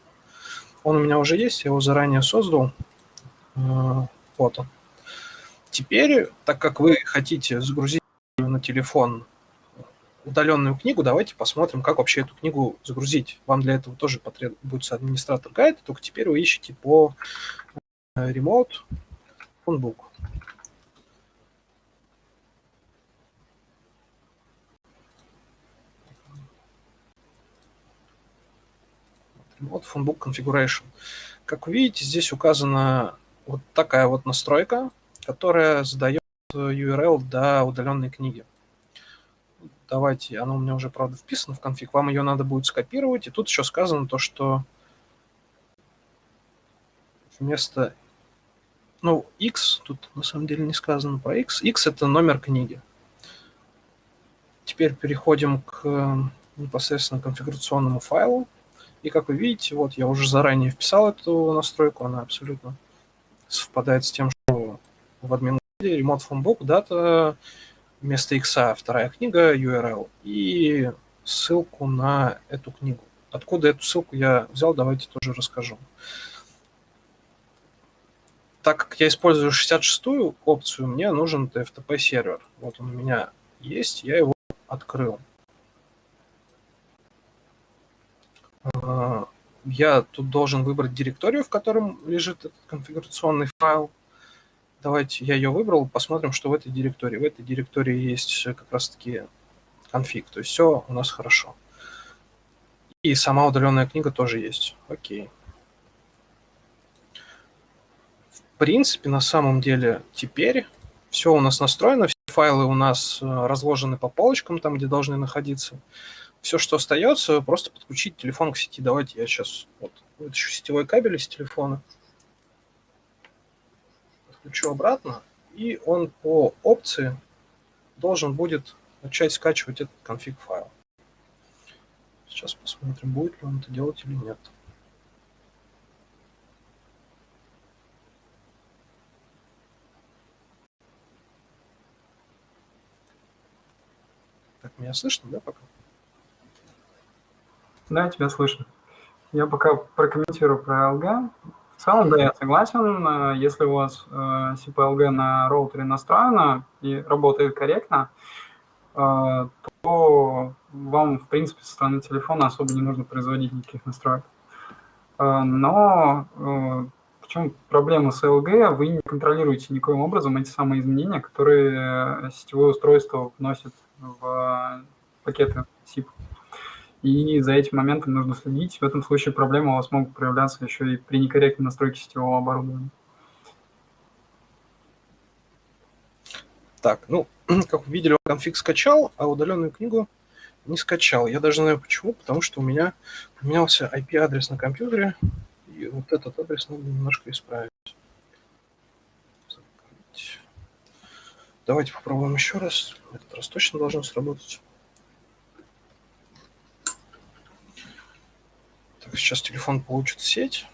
он у меня уже есть, я его заранее создал. А, вот он. Теперь, так как вы хотите загрузить на телефон удаленную книгу, давайте посмотрим, как вообще эту книгу загрузить. Вам для этого тоже потребуется администратор гайда, только теперь вы ищете по э, remote phonebook. Вот Phonebook Configuration. Как вы видите, здесь указана вот такая вот настройка, которая задает URL до удаленной книги. Давайте, она у меня уже, правда, вписана в конфиг, вам ее надо будет скопировать. И тут еще сказано то, что вместо... Ну, x, тут на самом деле не сказано про x. x это номер книги. Теперь переходим к непосредственно конфигурационному файлу. И как вы видите, вот я уже заранее вписал эту настройку, она абсолютно совпадает с тем, что в админ Remote from Book, дата, вместо X вторая книга, URL, и ссылку на эту книгу. Откуда эту ссылку я взял, давайте тоже расскажу. Так как я использую 66-ю опцию, мне нужен TFTP сервер. Вот он у меня есть, я его открыл. А, я тут должен выбрать директорию, в котором лежит этот конфигурационный файл. Давайте я ее выбрал, посмотрим, что в этой директории. В этой директории есть как раз-таки конфиг, то есть все у нас хорошо. И сама удаленная книга тоже есть. Окей. В принципе, на самом деле, теперь все у нас настроено, все файлы у нас э, разложены по полочкам, там, где должны находиться. Все, что остается, просто подключить телефон к сети. Давайте я сейчас вот, вытащу сетевой кабель из телефона, подключу обратно, и он по опции должен будет начать скачивать этот конфиг файл. Сейчас посмотрим, будет ли он это делать или нет. Так, меня слышно, да, пока? Да, тебя слышно. Я пока прокомментирую про LG. В целом, да, я согласен. Э, если у вас CPLG на роутере настроено и работает корректно, то вам, в принципе, со стороны телефона особо не нужно производить никаких настроек. Но в чем проблема с LG? Вы не контролируете никоим образом эти самые изменения, которые сетевое устройство вносит в пакеты SIP. И за этим моментом нужно следить. В этом случае проблемы у вас могут проявляться еще и при некорректной настройке сетевого оборудования. Так, ну, как вы видели, конфиг скачал, а удаленную книгу не скачал. Я даже знаю почему, потому что у меня поменялся IP-адрес на компьютере, и вот этот адрес надо немножко исправить. Давайте попробуем еще раз. Этот раз точно должно сработать. Так, сейчас телефон получит сеть.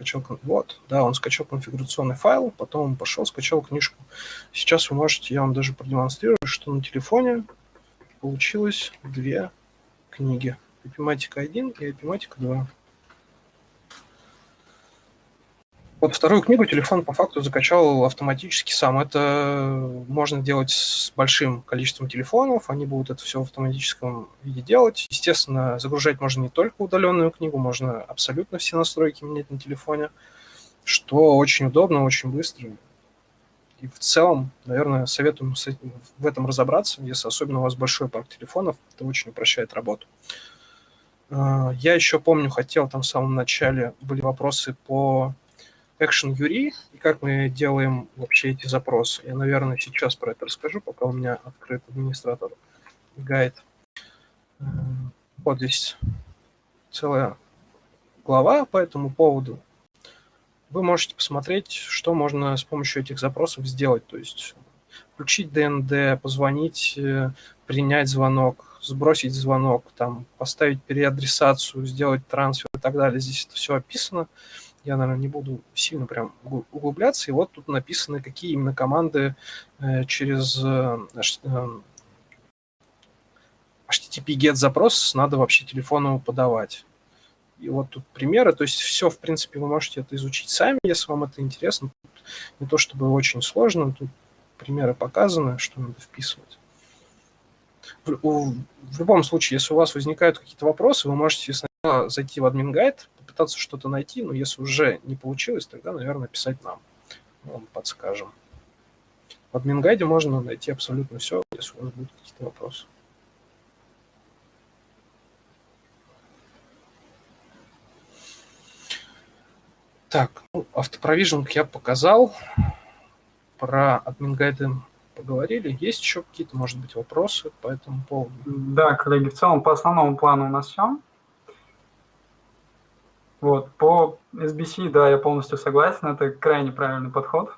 скачал, вот, да, он скачал конфигурационный файл, потом он пошел, скачал книжку. Сейчас вы можете, я вам даже продемонстрирую, что на телефоне получилось две книги. Epimatic 1 и Epimatic 2. Вот вторую книгу телефон по факту закачал автоматически сам. Это можно делать с большим количеством телефонов, они будут это все в автоматическом виде делать. Естественно, загружать можно не только удаленную книгу, можно абсолютно все настройки менять на телефоне, что очень удобно, очень быстро. И в целом, наверное, советую в этом разобраться, если особенно у вас большой парк телефонов, это очень упрощает работу. А, я еще помню, хотел там в самом начале, были вопросы по Action URI и как мы делаем вообще эти запросы. Я, наверное, сейчас про это расскажу, пока у меня открыт администратор гайд. Э, вот здесь целая глава по этому поводу. Вы можете посмотреть, что можно с помощью этих запросов сделать. То есть включить ДНД, позвонить, э, принять звонок, сбросить звонок, там, поставить переадресацию, сделать трансфер и так далее. Здесь это все описано. Я, наверное, не буду сильно прям углубляться. И вот тут написаны, какие именно команды э, через э, HTTP GET запрос надо вообще телефону подавать. И вот тут примеры, то есть все, в принципе, вы можете это изучить сами, если вам это интересно. Тут не то чтобы очень сложно, тут примеры показаны, что надо вписывать. В, в любом случае, если у вас возникают какие-то вопросы, вы можете сначала зайти в админ гайд, попытаться что-то найти, но если уже не получилось, тогда, наверное, писать нам. Мы подскажем. В админ-гайде можно найти абсолютно все, если у вас будут какие-то вопросы. Так, ну, автопровижинг я показал. Про админ-гайды поговорили. Есть еще какие-то, может быть, вопросы по этому поводу? Да, коллеги, в целом по основному плану у нас все. Вот, по SBC, да, я полностью согласен, это крайне правильный подход.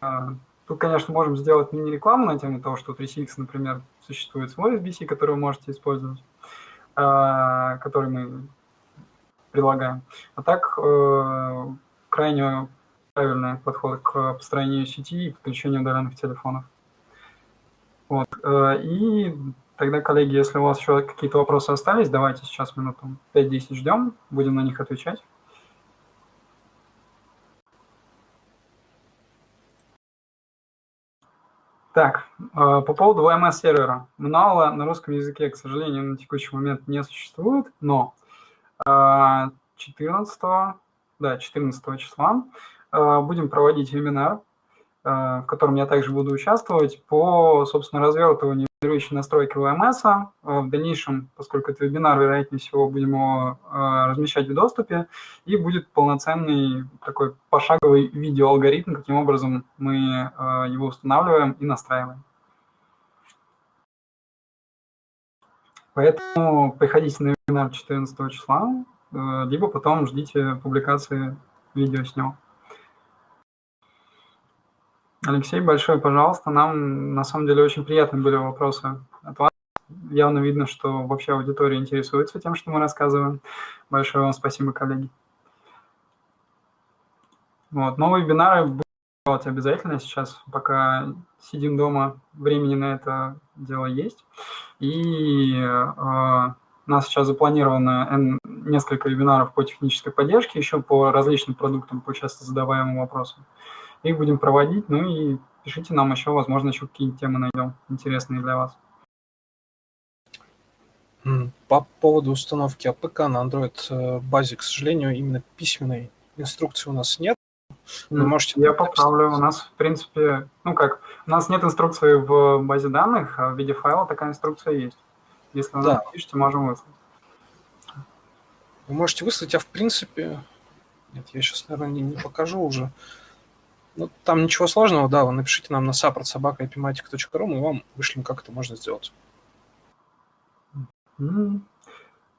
А, тут, конечно, можем сделать мини-рекламу на тему того, что у 3CX, например, существует свой SBC, который вы можете использовать, а, который мы предлагаем. А так, э, крайне правильный подход к построению сети и подключению удаленных телефонов. Вот. Э, и Тогда, коллеги, если у вас еще какие-то вопросы остались, давайте сейчас минуту 5-10 ждем, будем на них отвечать. Так, э, по поводу VMS-сервера. Мануала на русском языке, к сожалению, на текущий момент не существует, но 14, э, да, 14 числа э, будем проводить вебинар, в котором я также буду участвовать по, собственно, развертыванию формирующие настройки ВМС. А, в дальнейшем, поскольку это вебинар, вероятнее всего, будем его а, размещать в доступе, и будет полноценный такой пошаговый видеоалгоритм, каким образом мы а, его устанавливаем и настраиваем. Поэтому приходите на вебинар 14 числа, либо потом ждите публикации видео с него. Алексей, большое пожалуйста. Нам на самом деле очень приятны были вопросы от вас. Явно видно, что вообще аудитория интересуется тем, что мы рассказываем. Большое вам спасибо, коллеги. Вот. Новые вебинары делать обязательно сейчас, пока сидим дома, времени на это дело есть. И э, у нас сейчас запланировано несколько вебинаров по технической поддержке, еще по различным продуктам, по часто задаваемым вопросам. Их будем проводить, ну и пишите нам еще, возможно, еще какие-то темы найдем интересные для вас. По поводу установки АПК на Android э, базе, к сожалению, именно письменной инструкции у нас нет. Вы можете Я поправлю. У нас, в принципе, ну как, у нас нет инструкции в базе данных, а в виде файла такая инструкция есть. Если вы да. напишите, можем выслать. Вы можете выслать, а в принципе... Нет, я сейчас, наверное, не, не покажу уже. Ну, там ничего сложного, да, вы напишите нам на собака мы вам вышлем, как это можно сделать.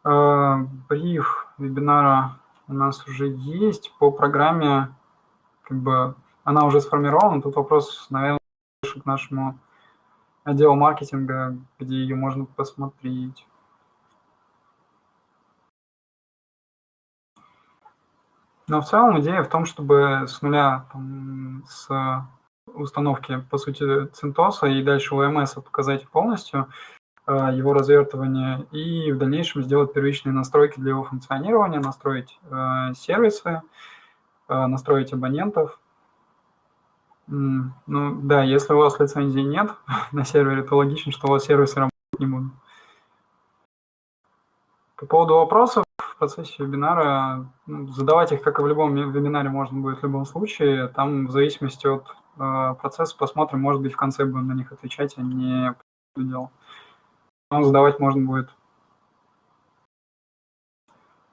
А, бриф вебинара у нас уже есть по программе, как бы она уже сформирована. Тут вопрос, наверное, к нашему отделу маркетинга, где ее можно посмотреть. Но в целом идея в том, чтобы с нуля, там, с установки, по сути, CentOS и дальше OMS показать полностью э, его развертывание и в дальнейшем сделать первичные настройки для его функционирования, настроить э, сервисы, э, настроить абонентов. Ну да, если у вас лицензии нет на сервере, то логично, что у вас сервисы работать не будут. По поводу вопросов, в процессе вебинара. Ну, задавать их, как и в любом вебинаре, можно будет в любом случае. Там в зависимости от э, процесса посмотрим, может быть, в конце будем на них отвечать, а не по. Но задавать можно будет.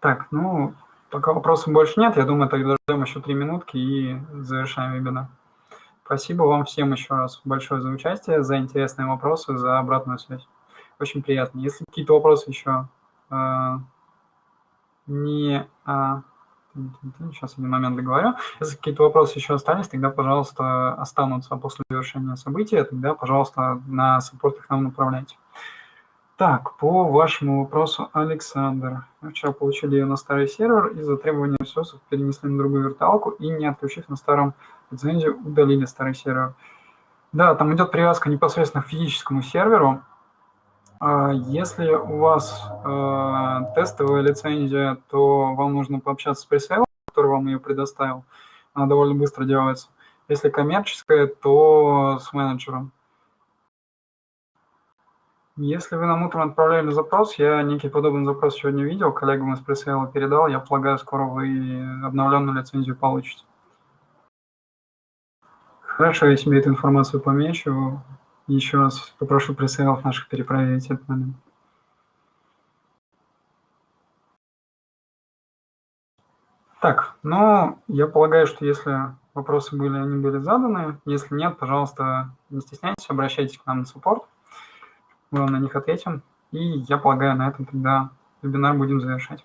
Так, ну, пока вопросов больше нет, я думаю, тогда ждем еще три минутки и завершаем вебинар. Спасибо вам всем еще раз большое за участие, за интересные вопросы, за обратную связь. Очень приятно. Если какие-то вопросы еще э, не... А, сейчас один момент договорю. Если какие-то вопросы еще остались, тогда, пожалуйста, останутся после завершения события, тогда, пожалуйста, на саппорт их нам направляйте. Так, по вашему вопросу, Александр. Мы вчера получили ее на старый сервер, из-за требования ресурсов перенесли на другую виртуалку и, не отключив на старом лицензию, удалили старый сервер. Да, там идет привязка непосредственно к физическому серверу, если у вас э, тестовая лицензия, то вам нужно пообщаться с пресейлом, который вам ее предоставил. Она довольно быстро делается. Если коммерческая, то с менеджером. Если вы нам утром отправляли запрос, я некий подобный запрос сегодня видел, коллегам из пресейла передал, я полагаю, скоро вы обновленную лицензию получите. Хорошо, я себе информацию помечу. Еще раз попрошу пресейлов наших перепроверить этот момент. Так, ну, я полагаю, что если вопросы были, они были заданы. Если нет, пожалуйста, не стесняйтесь, обращайтесь к нам на суппорт. Мы вам на них ответим. И я полагаю, на этом тогда вебинар будем завершать.